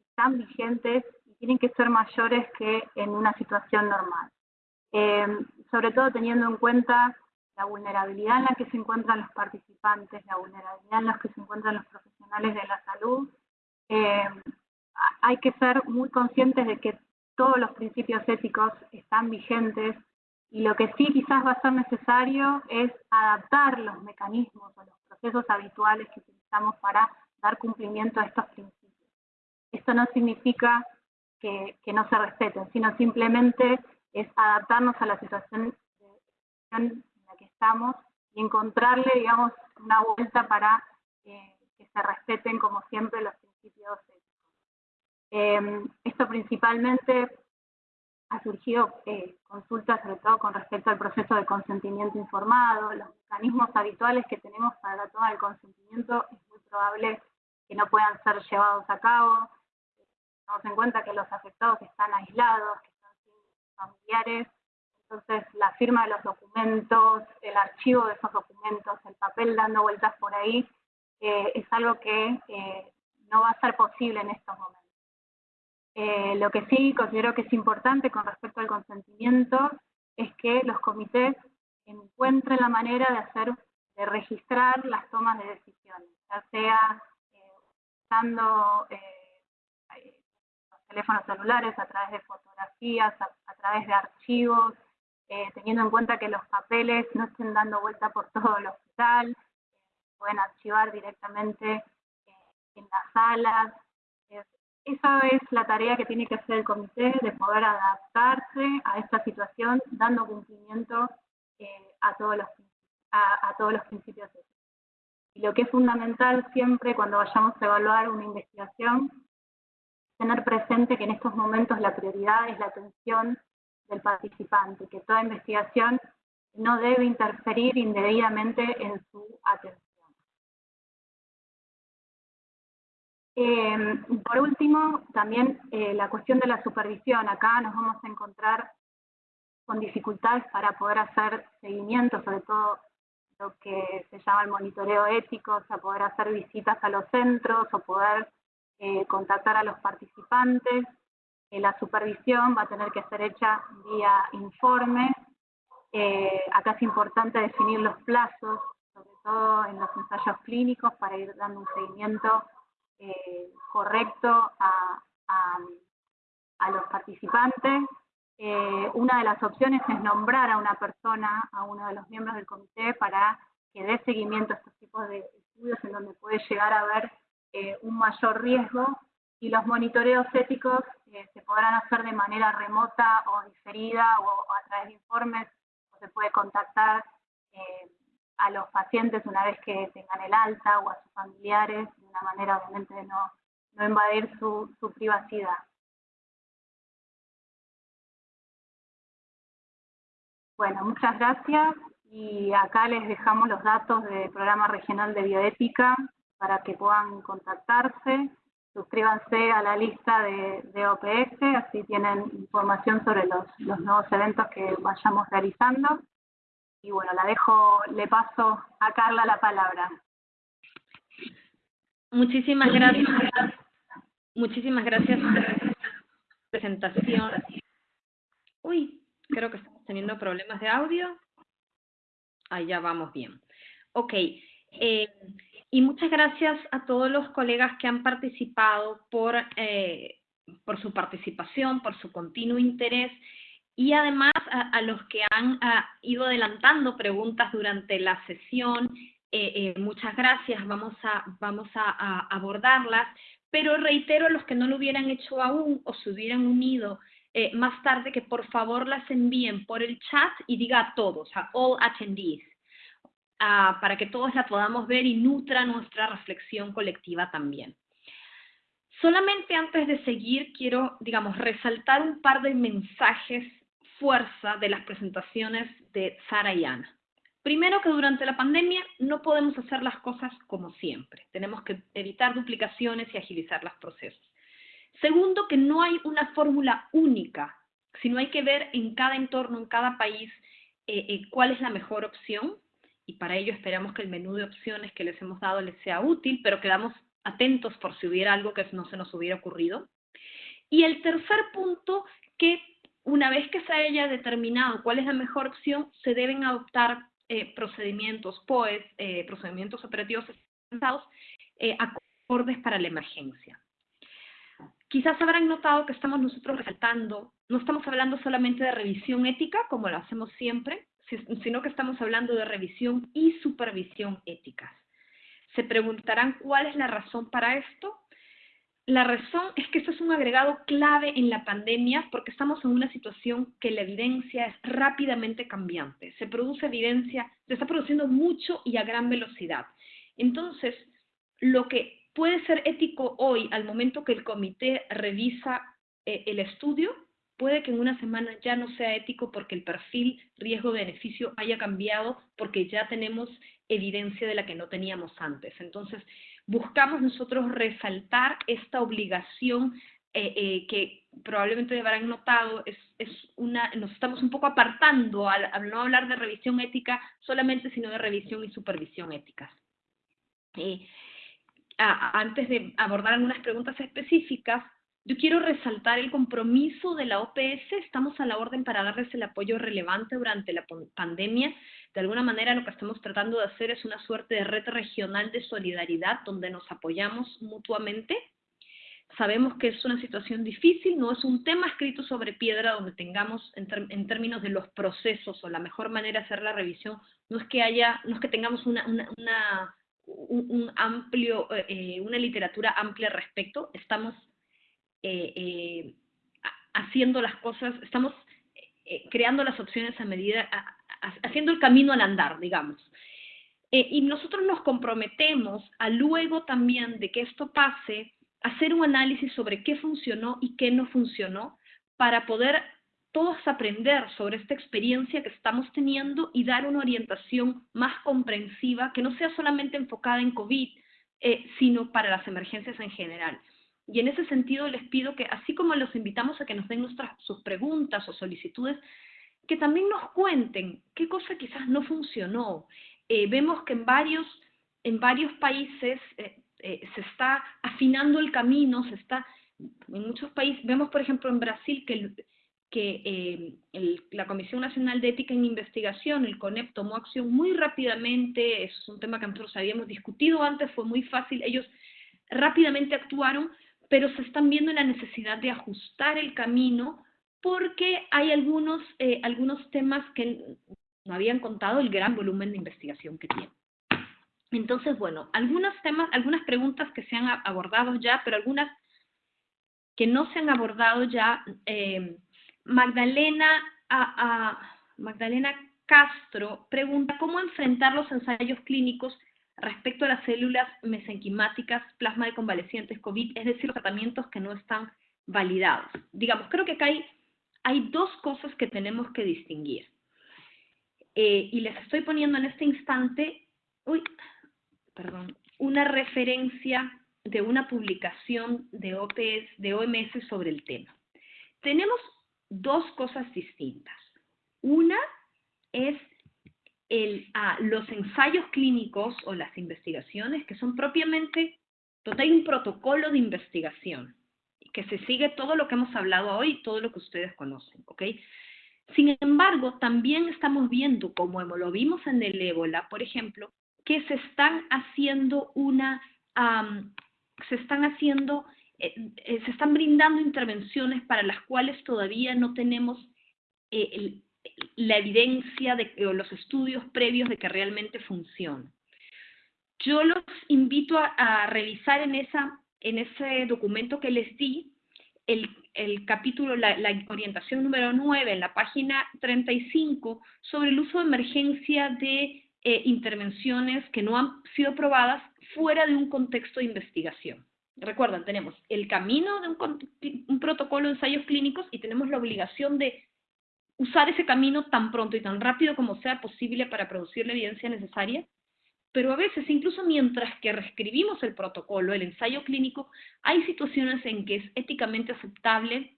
están vigentes y tienen que ser mayores que en una situación normal. Eh, sobre todo teniendo en cuenta la vulnerabilidad en la que se encuentran los participantes, la vulnerabilidad en la que se encuentran los profesionales de la salud, hay que ser muy conscientes de que todos los principios éticos están vigentes y lo que sí quizás va a ser necesario es adaptar los mecanismos o los procesos habituales que utilizamos para dar cumplimiento a estos principios. Esto no significa que, no se respeten, sino simplemente es adaptarnos a la situación en la que estamos y encontrarle, digamos, una vuelta para que se respeten, como siempre, los principios éticos. Eh, esto principalmente ha surgido eh, consultas sobre todo con respecto al proceso de consentimiento informado, los mecanismos habituales que tenemos para la toma del consentimiento es muy probable que no puedan ser llevados a cabo. Tenemos en cuenta que los afectados están aislados, que están sin familiares, entonces la firma de los documentos, el archivo de esos documentos, el papel dando vueltas por ahí, eh, es algo que eh, no va a ser posible en estos momentos. Eh, lo que sí considero que es importante con respecto al consentimiento es que los comités encuentren la manera de hacer, de registrar las tomas de decisiones, ya sea eh, usando eh, los teléfonos celulares a través de fotografías, a, través de archivos, teniendo en cuenta que los papeles no estén dando vuelta por (laughs) todo el hospital, pueden archivar directamente en las salas, esa es la tarea que tiene que hacer el comité, de poder adaptarse a esta situación, dando cumplimiento eh, a, todos los, a, todos los principios. Y lo que es fundamental siempre cuando vayamos a evaluar una investigación, tener presente que en estos momentos la prioridad es la atención del participante, que toda investigación no debe interferir indebidamente en su atención. Eh, por último, también eh, la cuestión de la supervisión. Acá nos vamos a encontrar con dificultades para poder hacer seguimiento, sobre todo lo que se llama el monitoreo ético, o sea, poder hacer visitas a los centros o poder eh, contactar a los participantes. Eh, la supervisión va a tener que ser hecha vía informe. Acá es importante definir los plazos, sobre todo en los ensayos clínicos, para ir dando un seguimiento correcto a, a los participantes. Eh, una de las opciones es nombrar a una persona, a uno de los miembros del comité, para que dé seguimiento a estos tipos de estudios en donde puede llegar a haber eh, un mayor riesgo y los monitoreos éticos eh, se podrán hacer de manera remota o diferida o, a través de informes o se puede contactar a los pacientes una vez que tengan el alta o a sus familiares de una manera obviamente de no, no invadir su, su privacidad. Bueno, muchas gracias y acá les dejamos los datos del Programa Regional de Bioética para que puedan contactarse. Suscríbanse a la lista de, OPS, así tienen información sobre los, los nuevos eventos que vayamos realizando. Y bueno, la dejo, le paso a Carla la palabra. Muchísimas gracias. Muchísimas gracias por la presentación. Uy, Creo que estamos teniendo problemas de audio. Ahí ya vamos bien. Ok. Eh, y muchas gracias a todos los colegas que han participado por, eh, por su participación, por su continuo interés y además a, los que han ido adelantando preguntas durante la sesión. Eh, muchas gracias, vamos, a, vamos a, abordarlas, pero reitero a los que no lo hubieran hecho aún o se hubieran unido eh, más tarde que por favor las envíen por el chat y diga a todos, a all attendees, ah, para que todos la podamos ver y nutra nuestra reflexión colectiva también. Solamente antes de seguir, quiero, digamos, resaltar un par de mensajes fuerza de las presentaciones de Sara y Ana. Primero que durante la pandemia no podemos hacer las cosas como siempre. Tenemos que evitar duplicaciones y agilizar los procesos. Segundo, que no hay una fórmula única, sino hay que ver en cada entorno, en cada país, eh, eh, cuál es la mejor opción. Y para ello esperamos que el menú de opciones que les hemos dado les sea útil, pero quedamos atentos por si hubiera algo que no se nos hubiera ocurrido. Y el tercer punto, que una vez que se haya determinado cuál es la mejor opción, se deben adoptar eh, procedimientos POES, procedimientos operativos avanzados, acordes para la emergencia. Quizás habrán notado que estamos nosotros resaltando, no estamos hablando solamente de revisión ética, como lo hacemos siempre, sino que estamos hablando de revisión y supervisión éticas. Se preguntarán cuál es la razón para esto. La razón es que esto es un agregado clave en la pandemia porque estamos en una situación que la evidencia es rápidamente cambiante. Se produce evidencia, se está produciendo mucho y a gran velocidad. Entonces, lo que puede ser ético hoy al momento que el comité revisa eh, el estudio, puede que en una semana ya no sea ético porque el perfil riesgo-beneficio haya cambiado porque ya tenemos evidencia de la que no teníamos antes. Entonces, buscamos nosotros resaltar esta obligación eh, eh, que probablemente habrán notado, es, es, una, nos estamos un poco apartando al, no hablar de revisión ética solamente, sino de revisión y supervisión éticas antes de abordar algunas preguntas específicas, yo quiero resaltar el compromiso de la OPS. Estamos a la orden para darles el apoyo relevante durante la pandemia. De alguna manera lo que estamos tratando de hacer es una suerte de red regional de solidaridad donde nos apoyamos mutuamente. Sabemos que es una situación difícil, no es un tema escrito sobre piedra donde tengamos en, términos de los procesos o la mejor manera de hacer la revisión, no es que haya, no es que tengamos una un, amplio, eh, una literatura amplia al respecto, estamos eh, eh, haciendo las cosas, estamos creando las opciones a medida, haciendo el camino al andar, digamos. y nosotros nos comprometemos a luego también de que esto pase, hacer un análisis sobre qué funcionó y qué no funcionó para poder todos aprender sobre esta experiencia que estamos teniendo y dar una orientación más comprensiva que no sea solamente enfocada en COVID, eh, sino para las emergencias en general. Y en ese sentido les pido que, así como los invitamos a que nos den nuestras, sus preguntas o solicitudes, que también nos cuenten qué cosa quizás no funcionó, eh, vemos que en varios, en varios países eh, eh, se está afinando el camino, se está, en muchos países, vemos por ejemplo en Brasil que, que la Comisión Nacional de Ética en Investigación, el CONEP, tomó acción muy rápidamente, es un tema que nosotros habíamos discutido antes, fue muy fácil, ellos rápidamente actuaron, pero se están viendo la necesidad de ajustar el camino porque hay algunos, eh, algunos temas que no habían contado el gran volumen de investigación que tiene. Entonces, bueno, algunos temas, algunas preguntas que se han abordado ya, pero algunas que no se han abordado ya. Eh, Magdalena, a, Magdalena Castro pregunta cómo enfrentar los ensayos clínicos respecto a las células mesenquimáticas, plasma de convalecientes COVID, es decir, los tratamientos que no están validados. Digamos, creo que acá hay hay dos cosas que tenemos que distinguir. Eh, y les estoy poniendo en este instante, uy, perdón, una referencia de una publicación de, OPS, de OMS sobre el tema. Tenemos dos cosas distintas. Una es el, ah, los ensayos clínicos o las investigaciones que son propiamente, donde hay un protocolo de investigación que se sigue todo lo que hemos hablado hoy, todo lo que ustedes conocen, ¿ok? Sin embargo, también estamos viendo, como lo vimos en el ébola, por ejemplo, que se están haciendo una, se están haciendo, eh, eh, se están brindando intervenciones para las cuales todavía no tenemos eh, la evidencia de, o los estudios previos de que realmente funcionan. Yo los invito a revisar en esa en ese documento que les di, el, el capítulo, la, orientación número 9, en la página 35, sobre el uso de emergencia de eh, intervenciones que no han sido probadas fuera de un contexto de investigación. Recuerdan, tenemos el camino de un, un protocolo de ensayos clínicos y tenemos la obligación de usar ese camino tan pronto y tan rápido como sea posible para producir la evidencia necesaria pero a veces, incluso mientras que reescribimos el protocolo, el ensayo clínico, hay situaciones en que es éticamente aceptable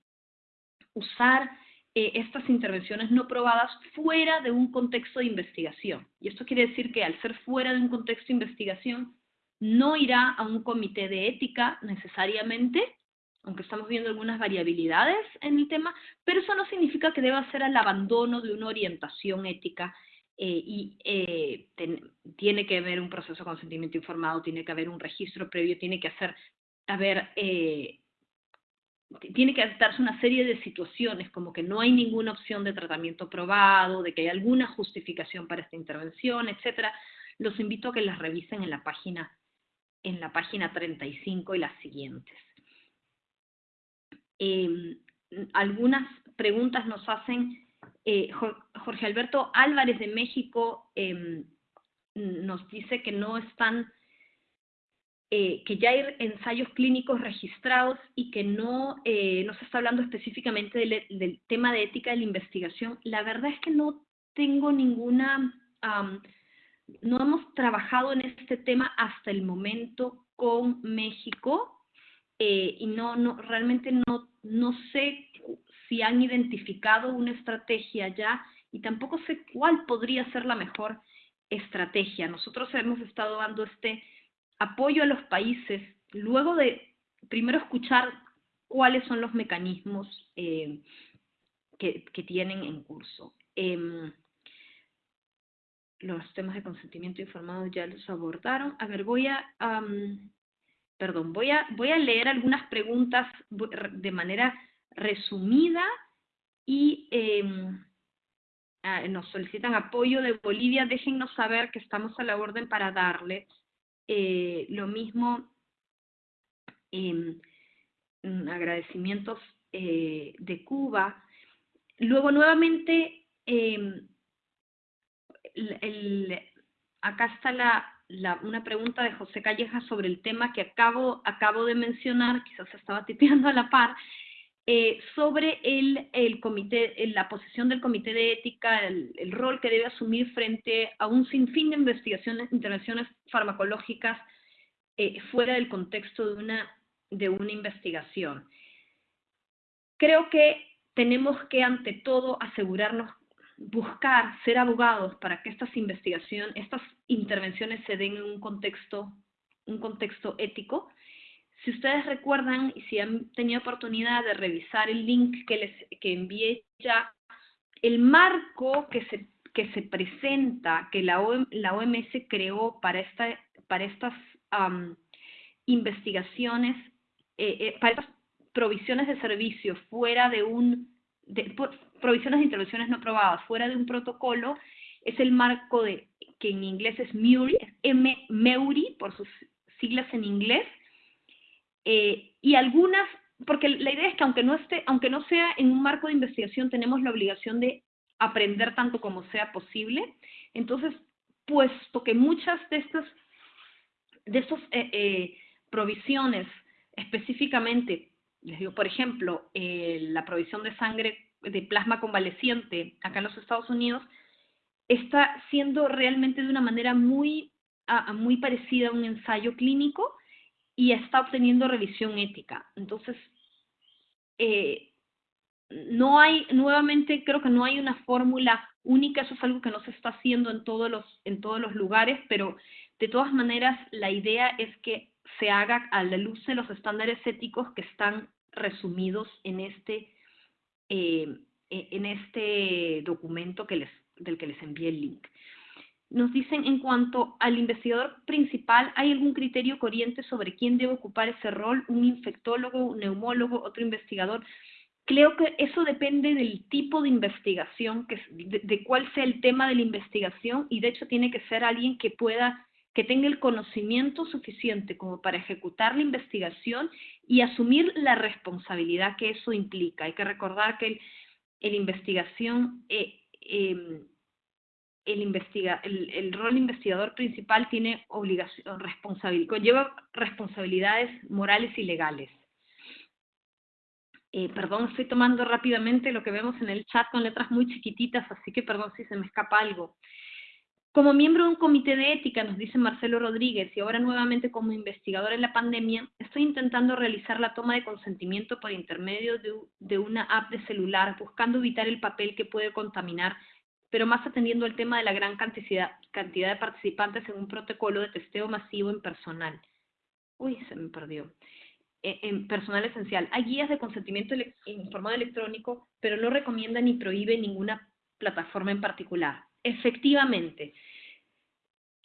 usar eh, estas intervenciones no probadas fuera de un contexto de investigación. Y esto quiere decir que al ser fuera de un contexto de investigación, no irá a un comité de ética necesariamente, aunque estamos viendo algunas variabilidades en el tema, pero eso no significa que deba ser al abandono de una orientación ética eh, y eh, tiene que haber un proceso de consentimiento informado, tiene que haber un registro previo, tiene que hacer, haber, eh, tiene que darse una serie de situaciones como que no hay ninguna opción de tratamiento probado, de que hay alguna justificación para esta intervención, etcétera. Los invito a que las revisen en la página en la página 35 y las siguientes. Em, algunas preguntas nos hacen eh, Jorge Alberto Álvarez de México em, nos dice que no están, eh, que ya hay ensayos clínicos registrados y que no, eh, no se está hablando específicamente del, tema de ética de la investigación. La verdad es que no tengo ninguna, no hemos trabajado en este tema hasta el momento con México y no, no, realmente no, no sé si han identificado una estrategia ya y tampoco sé cuál podría ser la mejor estrategia. Nosotros hemos estado dando este apoyo a los países luego de primero escuchar cuáles son los mecanismos eh, que, tienen en curso. Em, los temas de consentimiento informado ya los abordaron. A ver, voy a, perdón, voy a, voy a leer algunas preguntas de manera resumida y em, nos solicitan apoyo de Bolivia, déjennos saber que estamos a la orden para darle. Eh, lo mismo, em, agradecimientos eh, de Cuba. Luego, nuevamente, em, acá está la, una pregunta de José Calleja sobre el tema que acabo, acabo de mencionar, quizás estaba tipeando a la par, eh, sobre el, comité, la posición del comité de ética, el, rol que debe asumir frente a un sinfín de investigaciones, intervenciones farmacológicas eh, fuera del contexto de una, de una investigación. Creo que tenemos que, ante todo, asegurarnos, buscar, ser abogados para que estas investigaciones, estas intervenciones se den en un contexto, un contexto ético. Si ustedes recuerdan y si han tenido oportunidad de revisar el link que les que envié ya, el marco que se, que se presenta, que la, la OMS creó para, esta, para estas investigaciones, eh, eh, para estas provisiones de servicios fuera de un, de, provisiones de intervenciones no aprobadas fuera de un protocolo, es el marco de, que en inglés es MURI, M, MEURI, por sus siglas en inglés, eh, y algunas, porque la idea es que aunque no, esté, aunque no sea en un marco de investigación, tenemos la obligación de aprender tanto como sea posible. Entonces, puesto que muchas de estas de estas eh, eh, provisiones específicamente, les digo, por ejemplo, la provisión de sangre de plasma convaleciente acá en los Estados Unidos, está siendo realmente de una manera muy, muy parecida a un ensayo clínico y está obteniendo revisión ética. Entonces, eh, no hay, nuevamente creo que no hay una fórmula única, eso es algo que no se está haciendo en todos los, en todos los lugares, pero de todas maneras la idea es que se haga a la luz de los estándares éticos que están resumidos en este, eh, en este documento que les, del que les envié el link. Nos dicen, en cuanto al investigador principal, ¿hay algún criterio corriente sobre quién debe ocupar ese rol? ¿Un infectólogo, un neumólogo, otro investigador? Creo que eso depende del tipo de investigación, que, de, cuál sea el tema de la investigación, y de hecho tiene que ser alguien que pueda, que tenga el conocimiento suficiente como para ejecutar la investigación y asumir la responsabilidad que eso implica. Hay que recordar que el, investigación eh, em, el, rol investigador principal tiene obligación, responsabilidad, lleva responsabilidades morales y legales. Eh, perdón, estoy tomando rápidamente lo que vemos en el chat con letras muy chiquititas, así que perdón si se me escapa algo. Como miembro de un comité de ética, nos dice Marcelo Rodríguez, y ahora nuevamente como investigador en la pandemia, estoy intentando realizar la toma de consentimiento por intermedio de, de una app de celular, buscando evitar el papel que puede contaminar pero más atendiendo al tema de la gran cantidad, de participantes en un protocolo de testeo masivo en personal. Uy, se me perdió. E, en personal esencial. Hay guías de consentimiento informado electrónico, pero no recomienda ni prohíbe ninguna plataforma en particular. Efectivamente,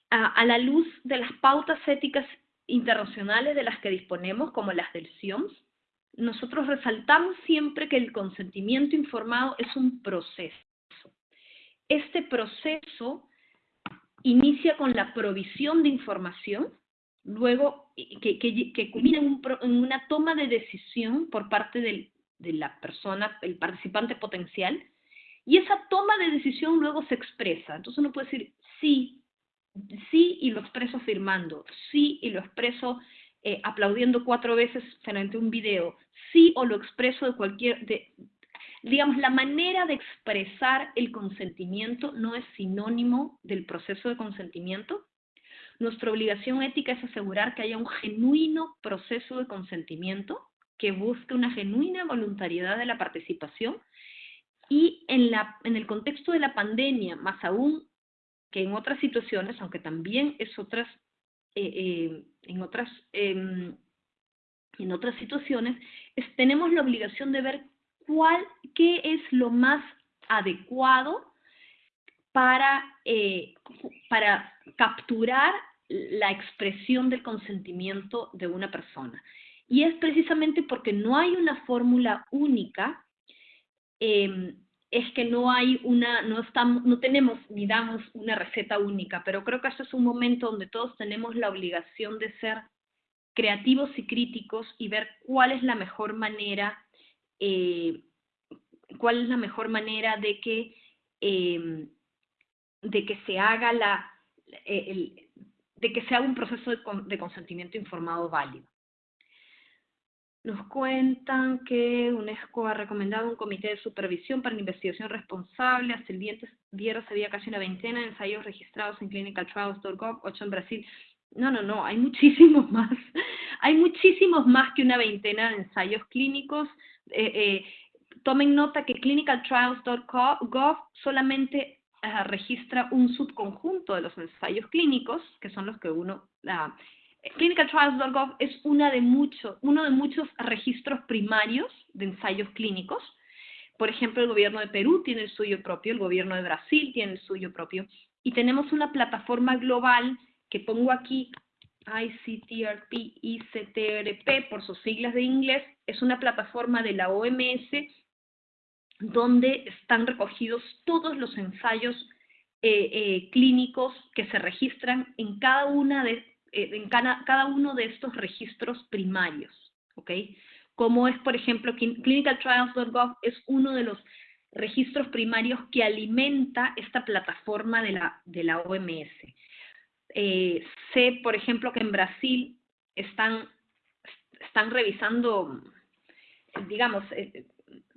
a, a, la luz de las pautas éticas internacionales de las que disponemos, como las del CIOMS, nosotros resaltamos siempre que el consentimiento informado es un proceso. Este proceso inicia con la provisión de información, luego que, culmina en, una toma de decisión por parte de la persona, el participante potencial, y esa toma de decisión luego se expresa. Entonces uno puede decir sí, sí y lo expreso afirmando, sí y lo expreso eh, aplaudiendo cuatro veces frente a un video, sí o lo expreso de cualquier, digamos, la manera de expresar el consentimiento no es sinónimo del proceso de consentimiento. Nuestra obligación ética es asegurar que haya un genuino proceso de consentimiento que busque una genuina voluntariedad de la participación y en, la, en el contexto de la pandemia, más aún que en otras situaciones, aunque también es otras, eh, eh, en, otras, em, en otras situaciones, tenemos la obligación de ver cuál, qué es lo más adecuado para, eh, para capturar la expresión del consentimiento de una persona. Y es precisamente porque no hay una fórmula única, em, es que no hay una, no estamos, no tenemos ni damos una receta única, pero creo que este es un momento donde todos tenemos la obligación de ser creativos y críticos y ver cuál es la mejor manera eh, cuál es la mejor manera de que, em, de que se haga la, e, de que se haga un proceso de, consentimiento informado válido. Nos cuentan que UNESCO ha recomendado un comité de supervisión para la investigación responsable. Hasta el viernes había casi una veintena de ensayos registrados en clinicaltrials.gov, ocho en Brasil. No, no, no, hay muchísimos (laughs) más. Hay muchísimos más que una veintena de ensayos clínicos. Eh, eh, tomen nota que clinicaltrials.gov solamente eh, registra un subconjunto de los ensayos clínicos, que son los que uno... Uh, ClinicalTrials.gov es una de muchos, uno de muchos registros primarios de ensayos clínicos. Por ejemplo, el gobierno de Perú tiene el suyo propio, el gobierno de Brasil tiene el suyo propio, y tenemos una plataforma global que pongo aquí, ICTRP, ICTRP, por sus siglas de inglés, es una plataforma de la OMS donde están recogidos todos los ensayos eh, eh, clínicos que se registran en eh, cada, uno de estos registros primarios, ¿ok? Como es, por ejemplo, clinicaltrials.gov es uno de los registros primarios que alimenta esta plataforma de la, de la OMS. Sé, por ejemplo, que en Brasil están, están revisando, digamos,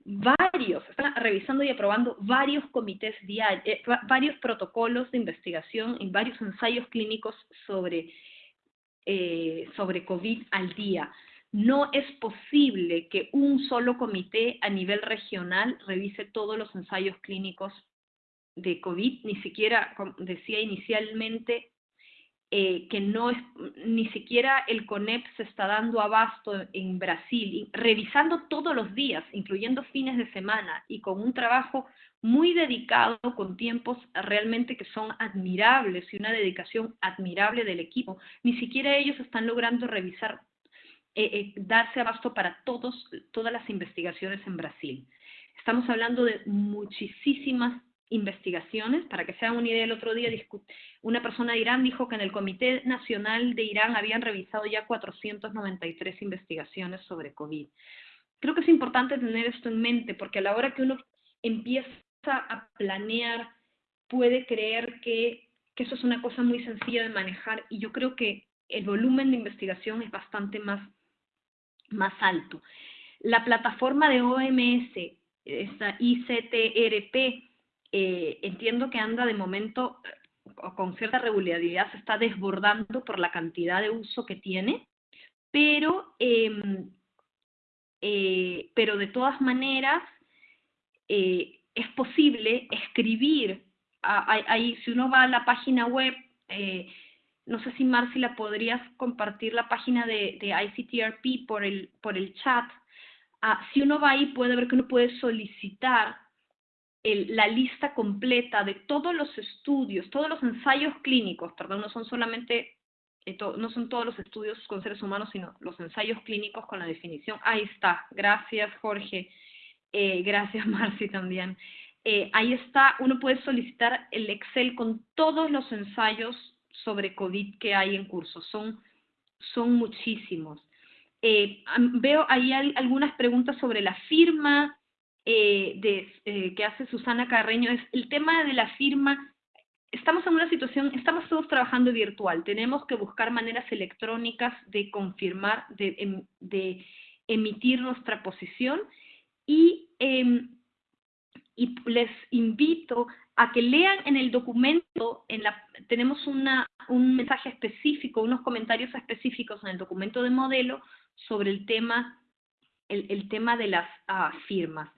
varios, están revisando y aprobando varios comités diarios, eh, varios protocolos de investigación y varios ensayos clínicos sobre, eh, sobre COVID al día. No es posible que un solo comité a nivel regional revise todos los ensayos clínicos de COVID, ni siquiera, como decía inicialmente, eh, que no es, ni siquiera el CONEP se está dando abasto en Brasil, revisando todos los días, incluyendo fines de semana, y con un trabajo muy dedicado, con tiempos realmente que son admirables y una dedicación admirable del equipo. Ni siquiera ellos están logrando revisar, eh, eh, darse abasto para todos, todas las investigaciones en Brasil. Estamos hablando de muchísimas investigaciones. Para que se hagan una idea, el otro día una persona de Irán dijo que en el Comité Nacional de Irán habían revisado ya 493 investigaciones sobre COVID. Creo que es importante tener esto en mente porque a la hora que uno empieza a planear, puede creer que, que eso es una cosa muy sencilla de manejar y yo creo que el volumen de investigación es bastante más, más alto. La plataforma de OMS, esta ICTRP, eh, entiendo que anda de momento con cierta regularidad, se está desbordando por la cantidad de uso que tiene, pero, em, eh, pero de todas maneras eh, es posible escribir, ahí si uno va a la página web, no sé si Marci la podrías compartir la página de, de ICTRP por el, por el chat, ah, si uno va ahí puede ver que uno puede solicitar la lista completa de todos los estudios, todos los ensayos clínicos, perdón, no son solamente, eh, no son todos los estudios con seres humanos, sino los ensayos clínicos con la definición. Ahí está, gracias Jorge, eh, gracias (laughs) Marci también. Eh, ahí está, uno puede solicitar el Excel con todos los ensayos sobre COVID que hay en curso, son, son muchísimos. veo ahí algunas preguntas sobre la firma, eh, de, eh, que hace Susana Carreño es el tema de la firma. Estamos en una situación, estamos todos trabajando virtual, tenemos que buscar maneras electrónicas de confirmar, de, em, de emitir nuestra posición y, em, y les invito a que lean en el documento, en la, tenemos una, un mensaje específico, unos comentarios específicos en el documento de modelo sobre el tema, el, el tema de las ah, firmas.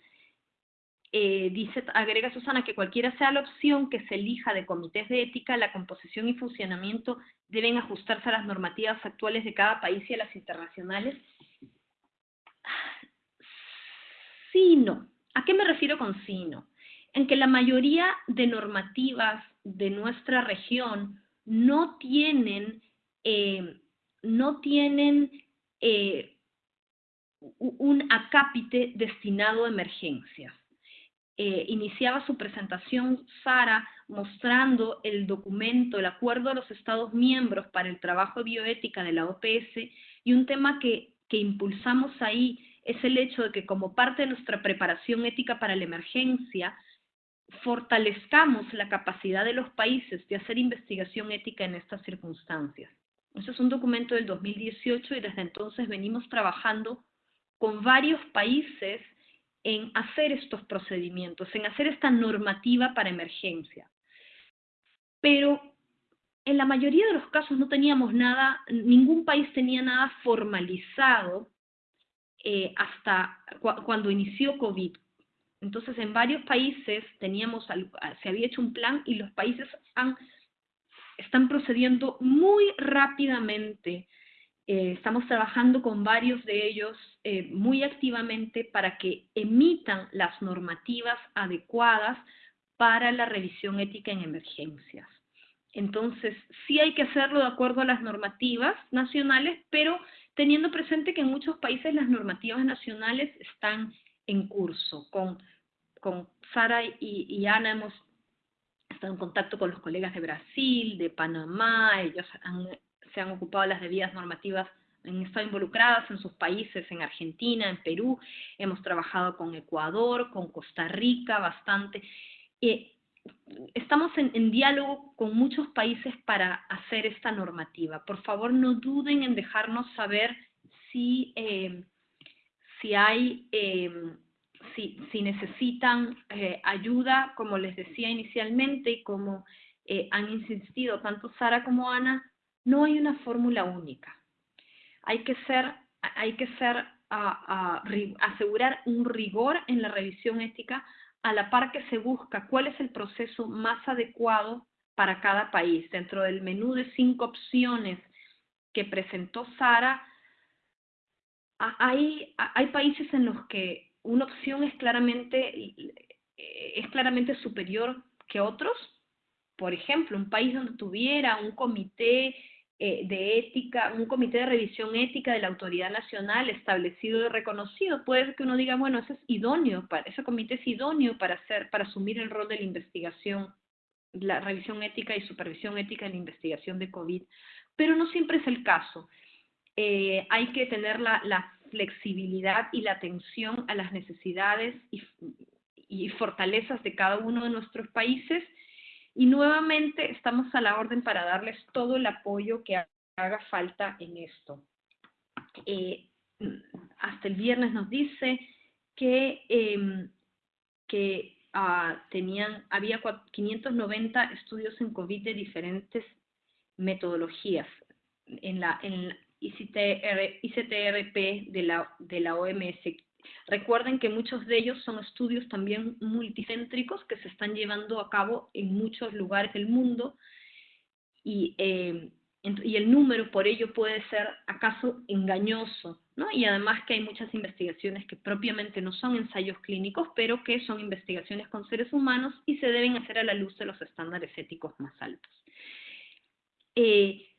Eh, dice, agrega Susana que cualquiera sea la opción que se elija de comités de ética, la composición y funcionamiento deben ajustarse a las normativas actuales de cada país y a las internacionales. Sí, no. ¿A qué me refiero con sí, no? En que la mayoría de normativas de nuestra región no tienen, eh, no tienen eh, un acápite destinado a emergencias. Eh, iniciaba su presentación Sara mostrando el documento, el acuerdo de los Estados miembros para el trabajo de bioética de la OPS y un tema que, que impulsamos ahí es el hecho de que como parte de nuestra preparación ética para la emergencia, fortalezcamos la capacidad de los países de hacer investigación ética en estas circunstancias. Ese es un documento del 2018 y desde entonces venimos trabajando con varios países en hacer estos procedimientos, en hacer esta normativa para emergencia. Pero en la mayoría de los casos no teníamos nada, ningún país tenía nada formalizado eh, hasta cuando inició COVID. Entonces, en varios países teníamos, se había hecho un plan y los países están procediendo muy rápidamente. Eh, estamos trabajando con varios de ellos eh, muy activamente para que emitan las normativas adecuadas para la revisión ética en emergencias. Entonces, sí hay que hacerlo de acuerdo a las normativas nacionales, pero teniendo presente que en muchos países las normativas nacionales están en curso. Con, con Sara y, Ana hemos estado en contacto con los colegas de Brasil, de Panamá, ellos se han ocupado las debidas normativas, han estado involucradas en sus países, en Argentina, en Perú, hemos trabajado con Ecuador, con Costa Rica bastante. Eh, estamos en, diálogo con muchos países para hacer esta normativa. Por favor, no duden en dejarnos saber si, eh, si hay, eh, si, si, necesitan eh, ayuda, como les decía inicialmente y como han insistido tanto Sara como Ana, no hay una fórmula única. Hay que ser, hay que ser, asegurar un rigor en la revisión ética a la par que se busca cuál es el proceso más adecuado para cada país. Dentro del menú de cinco opciones que presentó Sara, hay, hay países en los que una opción es claramente, es claramente superior que otros. Por ejemplo, un país donde tuviera un comité eh, de ética, un comité de revisión ética de la autoridad nacional establecido y reconocido. Puede que uno diga, bueno, ese es idóneo, para, ese comité es idóneo para, hacer, para asumir el rol de la investigación, la revisión ética y supervisión ética en la investigación de COVID, pero no siempre es el caso. Eh, hay que tener la, flexibilidad y la atención a las necesidades y fortalezas de cada uno de nuestros países y nuevamente estamos a la orden para darles todo el apoyo que haga falta en esto. Eh, hasta el viernes nos dice que, em, que ah, tenían, había 590 estudios en COVID de diferentes metodologías en la, en ICTR, ICTRP de la, de la OMS Recuerden que muchos de ellos son estudios también multicéntricos que se están llevando a cabo en muchos lugares del mundo y, eh, y el número por ello puede ser acaso engañoso, ¿no? Y además que hay muchas investigaciones que propiamente no son ensayos clínicos, pero que son investigaciones con seres humanos y se deben hacer a la luz de los estándares éticos más altos. Eh,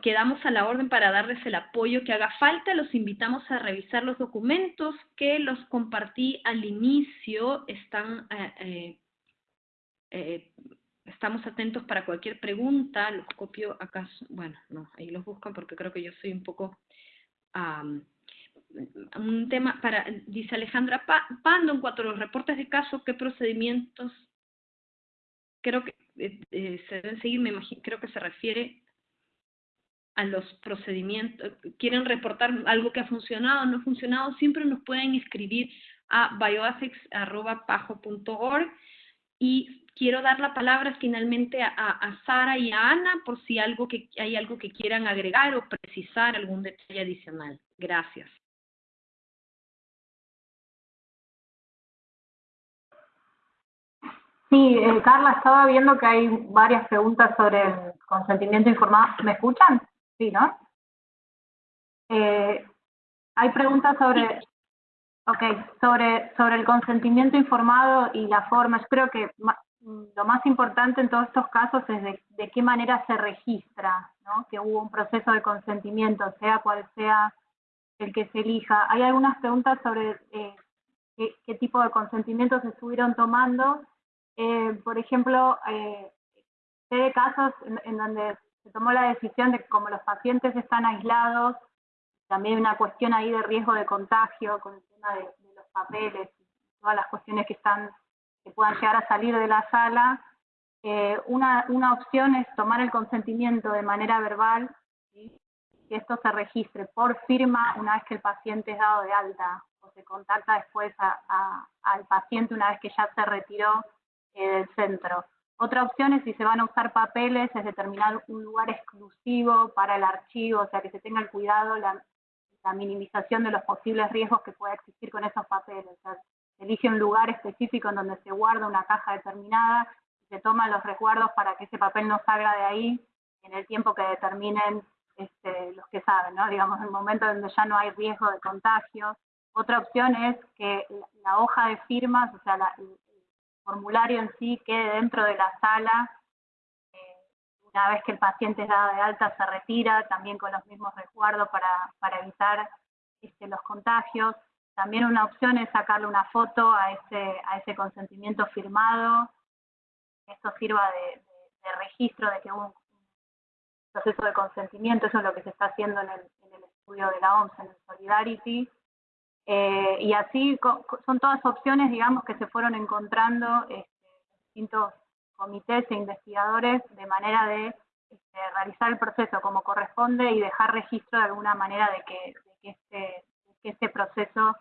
quedamos a la orden para darles el apoyo que haga falta. Los invitamos a revisar los documentos que los compartí al inicio. Están, eh, eh, eh, estamos atentos para cualquier pregunta. Los copio acá. Bueno, no, ahí los buscan porque creo que yo soy un poco... un tema para, dice Alejandra Pando, en cuanto a los reportes de caso, ¿qué procedimientos creo que se deben seguir? Me imagino, creo que se refiere a los procedimientos, quieren reportar algo que ha funcionado o no ha funcionado, siempre nos pueden escribir a bioethics.pajo.org y quiero dar la palabra finalmente a, Sara y a Ana por si algo que, hay algo que quieran agregar o precisar, algún detalle adicional. Gracias. Sí, eh, Carla, estaba viendo que hay varias preguntas sobre el consentimiento informado. ¿Me escuchan? Sí, ¿no? Eh, hay preguntas sobre, okay, sobre, sobre el consentimiento informado y la forma. Yo creo que lo más importante en todos estos casos es de, qué manera se registra, ¿no? Que hubo un proceso de consentimiento, sea cual sea el que se elija. Hay algunas preguntas sobre eh, qué, tipo de consentimientos se estuvieron tomando. Eh, por ejemplo, eh, sé de casos en donde se tomó la decisión de que como los pacientes están aislados, también una cuestión ahí de riesgo de contagio con el tema de, los papeles, todas las cuestiones que están que puedan llegar a salir de la sala, eh, una, opción es tomar el consentimiento de manera verbal y que esto se registre por firma una vez que el paciente es dado de alta o se contacta después al paciente una vez que ya se retiró eh, del centro. Otra opción es si se van a usar papeles, es determinar un lugar exclusivo para el archivo, o sea, que se tenga el cuidado, la, minimización de los posibles riesgos que pueda existir con esos papeles. O sea, elige un lugar específico en donde se guarda una caja determinada, se toman los resguardos para que ese papel no salga de ahí en el tiempo que determinen este, los que saben, ¿no? digamos, el momento donde ya no hay riesgo de contagio. Otra opción es que la hoja de firmas, o sea, el formulario en sí quede dentro de la sala. Eh, una vez que el paciente es dado de alta, se retira, también con los mismos resguardos para, para evitar este, los contagios. También una opción es sacarle una foto a ese, a ese consentimiento firmado. Esto sirva de, registro de que hubo un proceso de consentimiento, eso es lo que se está haciendo en el, en el estudio de la OMS, en el Solidarity. Eh, y así son todas opciones, digamos, que se fueron encontrando este, distintos comités e investigadores de manera de este, realizar el proceso como corresponde y dejar registro de alguna manera de que, que este, este proceso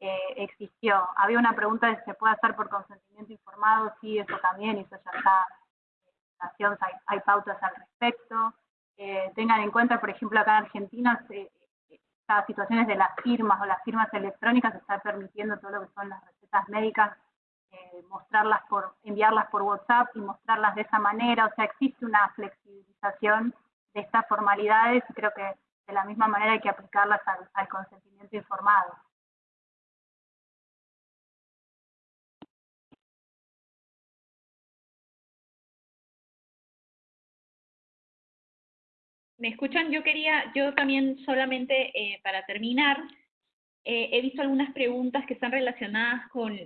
eh, existió. Había una pregunta de si se puede hacer por consentimiento informado, sí, eso también, y eso ya está en hay, hay pautas al respecto. Eh, tengan en cuenta, por ejemplo, acá en Argentina, estas situaciones de las firmas o las firmas electrónicas está permitiendo todo lo que son las recetas médicas, eh, mostrarlas por, enviarlas por WhatsApp y mostrarlas de esa manera, o sea, existe una flexibilización de estas formalidades y creo que de la misma manera hay que aplicarlas al, consentimiento informado. ¿Me escuchan? Yo quería, yo también solamente eh, para terminar, eh, he visto algunas preguntas que están relacionadas con,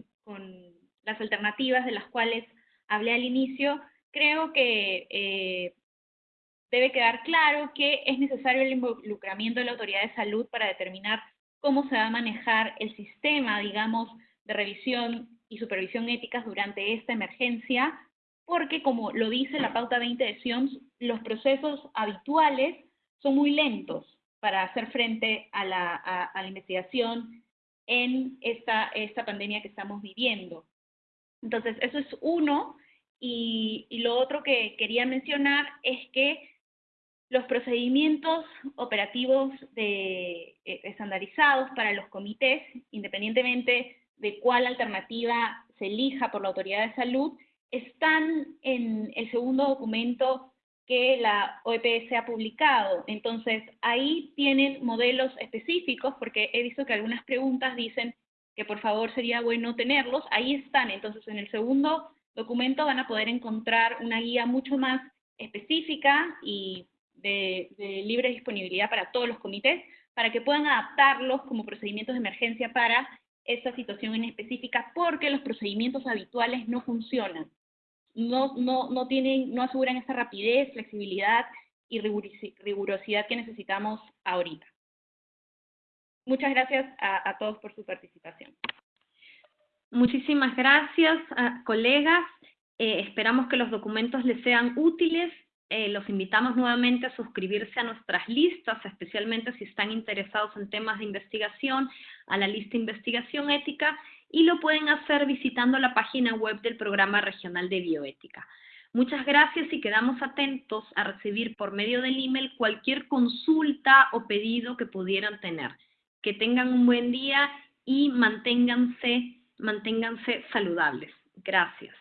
las alternativas de las cuales hablé al inicio. Creo que eh, debe quedar claro que es necesario el involucramiento de la autoridad de salud para determinar cómo se va a manejar el sistema, digamos, de revisión y supervisión éticas durante esta emergencia, porque como lo dice la pauta 20 de SIOMS, los procesos habituales son muy lentos para hacer frente a la, investigación en esta, esta pandemia que estamos viviendo. Entonces, eso es uno. y, lo otro que quería mencionar es que los procedimientos operativos de, eh, estandarizados para los comités, independientemente de cuál alternativa se elija por la autoridad de salud, están en el segundo documento que la OEPS ha publicado. Entonces, ahí tienen modelos específicos, porque he visto que algunas preguntas dicen que por favor sería bueno tenerlos. Ahí están. Entonces, en el segundo documento van a poder encontrar una guía mucho más específica y de, libre disponibilidad para todos los comités, para que puedan adaptarlos como procedimientos de emergencia para esta situación en específica, porque los procedimientos habituales no funcionan. No, no, no, tienen, no aseguran esa rapidez, flexibilidad y rigurosidad que necesitamos ahorita. Muchas gracias a, todos por su participación. Muchísimas gracias, colegas. Eh, esperamos que los documentos les sean útiles eh, los invitamos nuevamente a suscribirse a nuestras listas, especialmente si están interesados en temas de investigación, a la lista Investigación Ética, y lo pueden hacer visitando la página web del Programa Regional de Bioética. Muchas gracias y quedamos atentos a recibir por medio del email cualquier consulta o pedido que pudieran tener. Que tengan un buen día y manténganse, manténganse saludables. Gracias.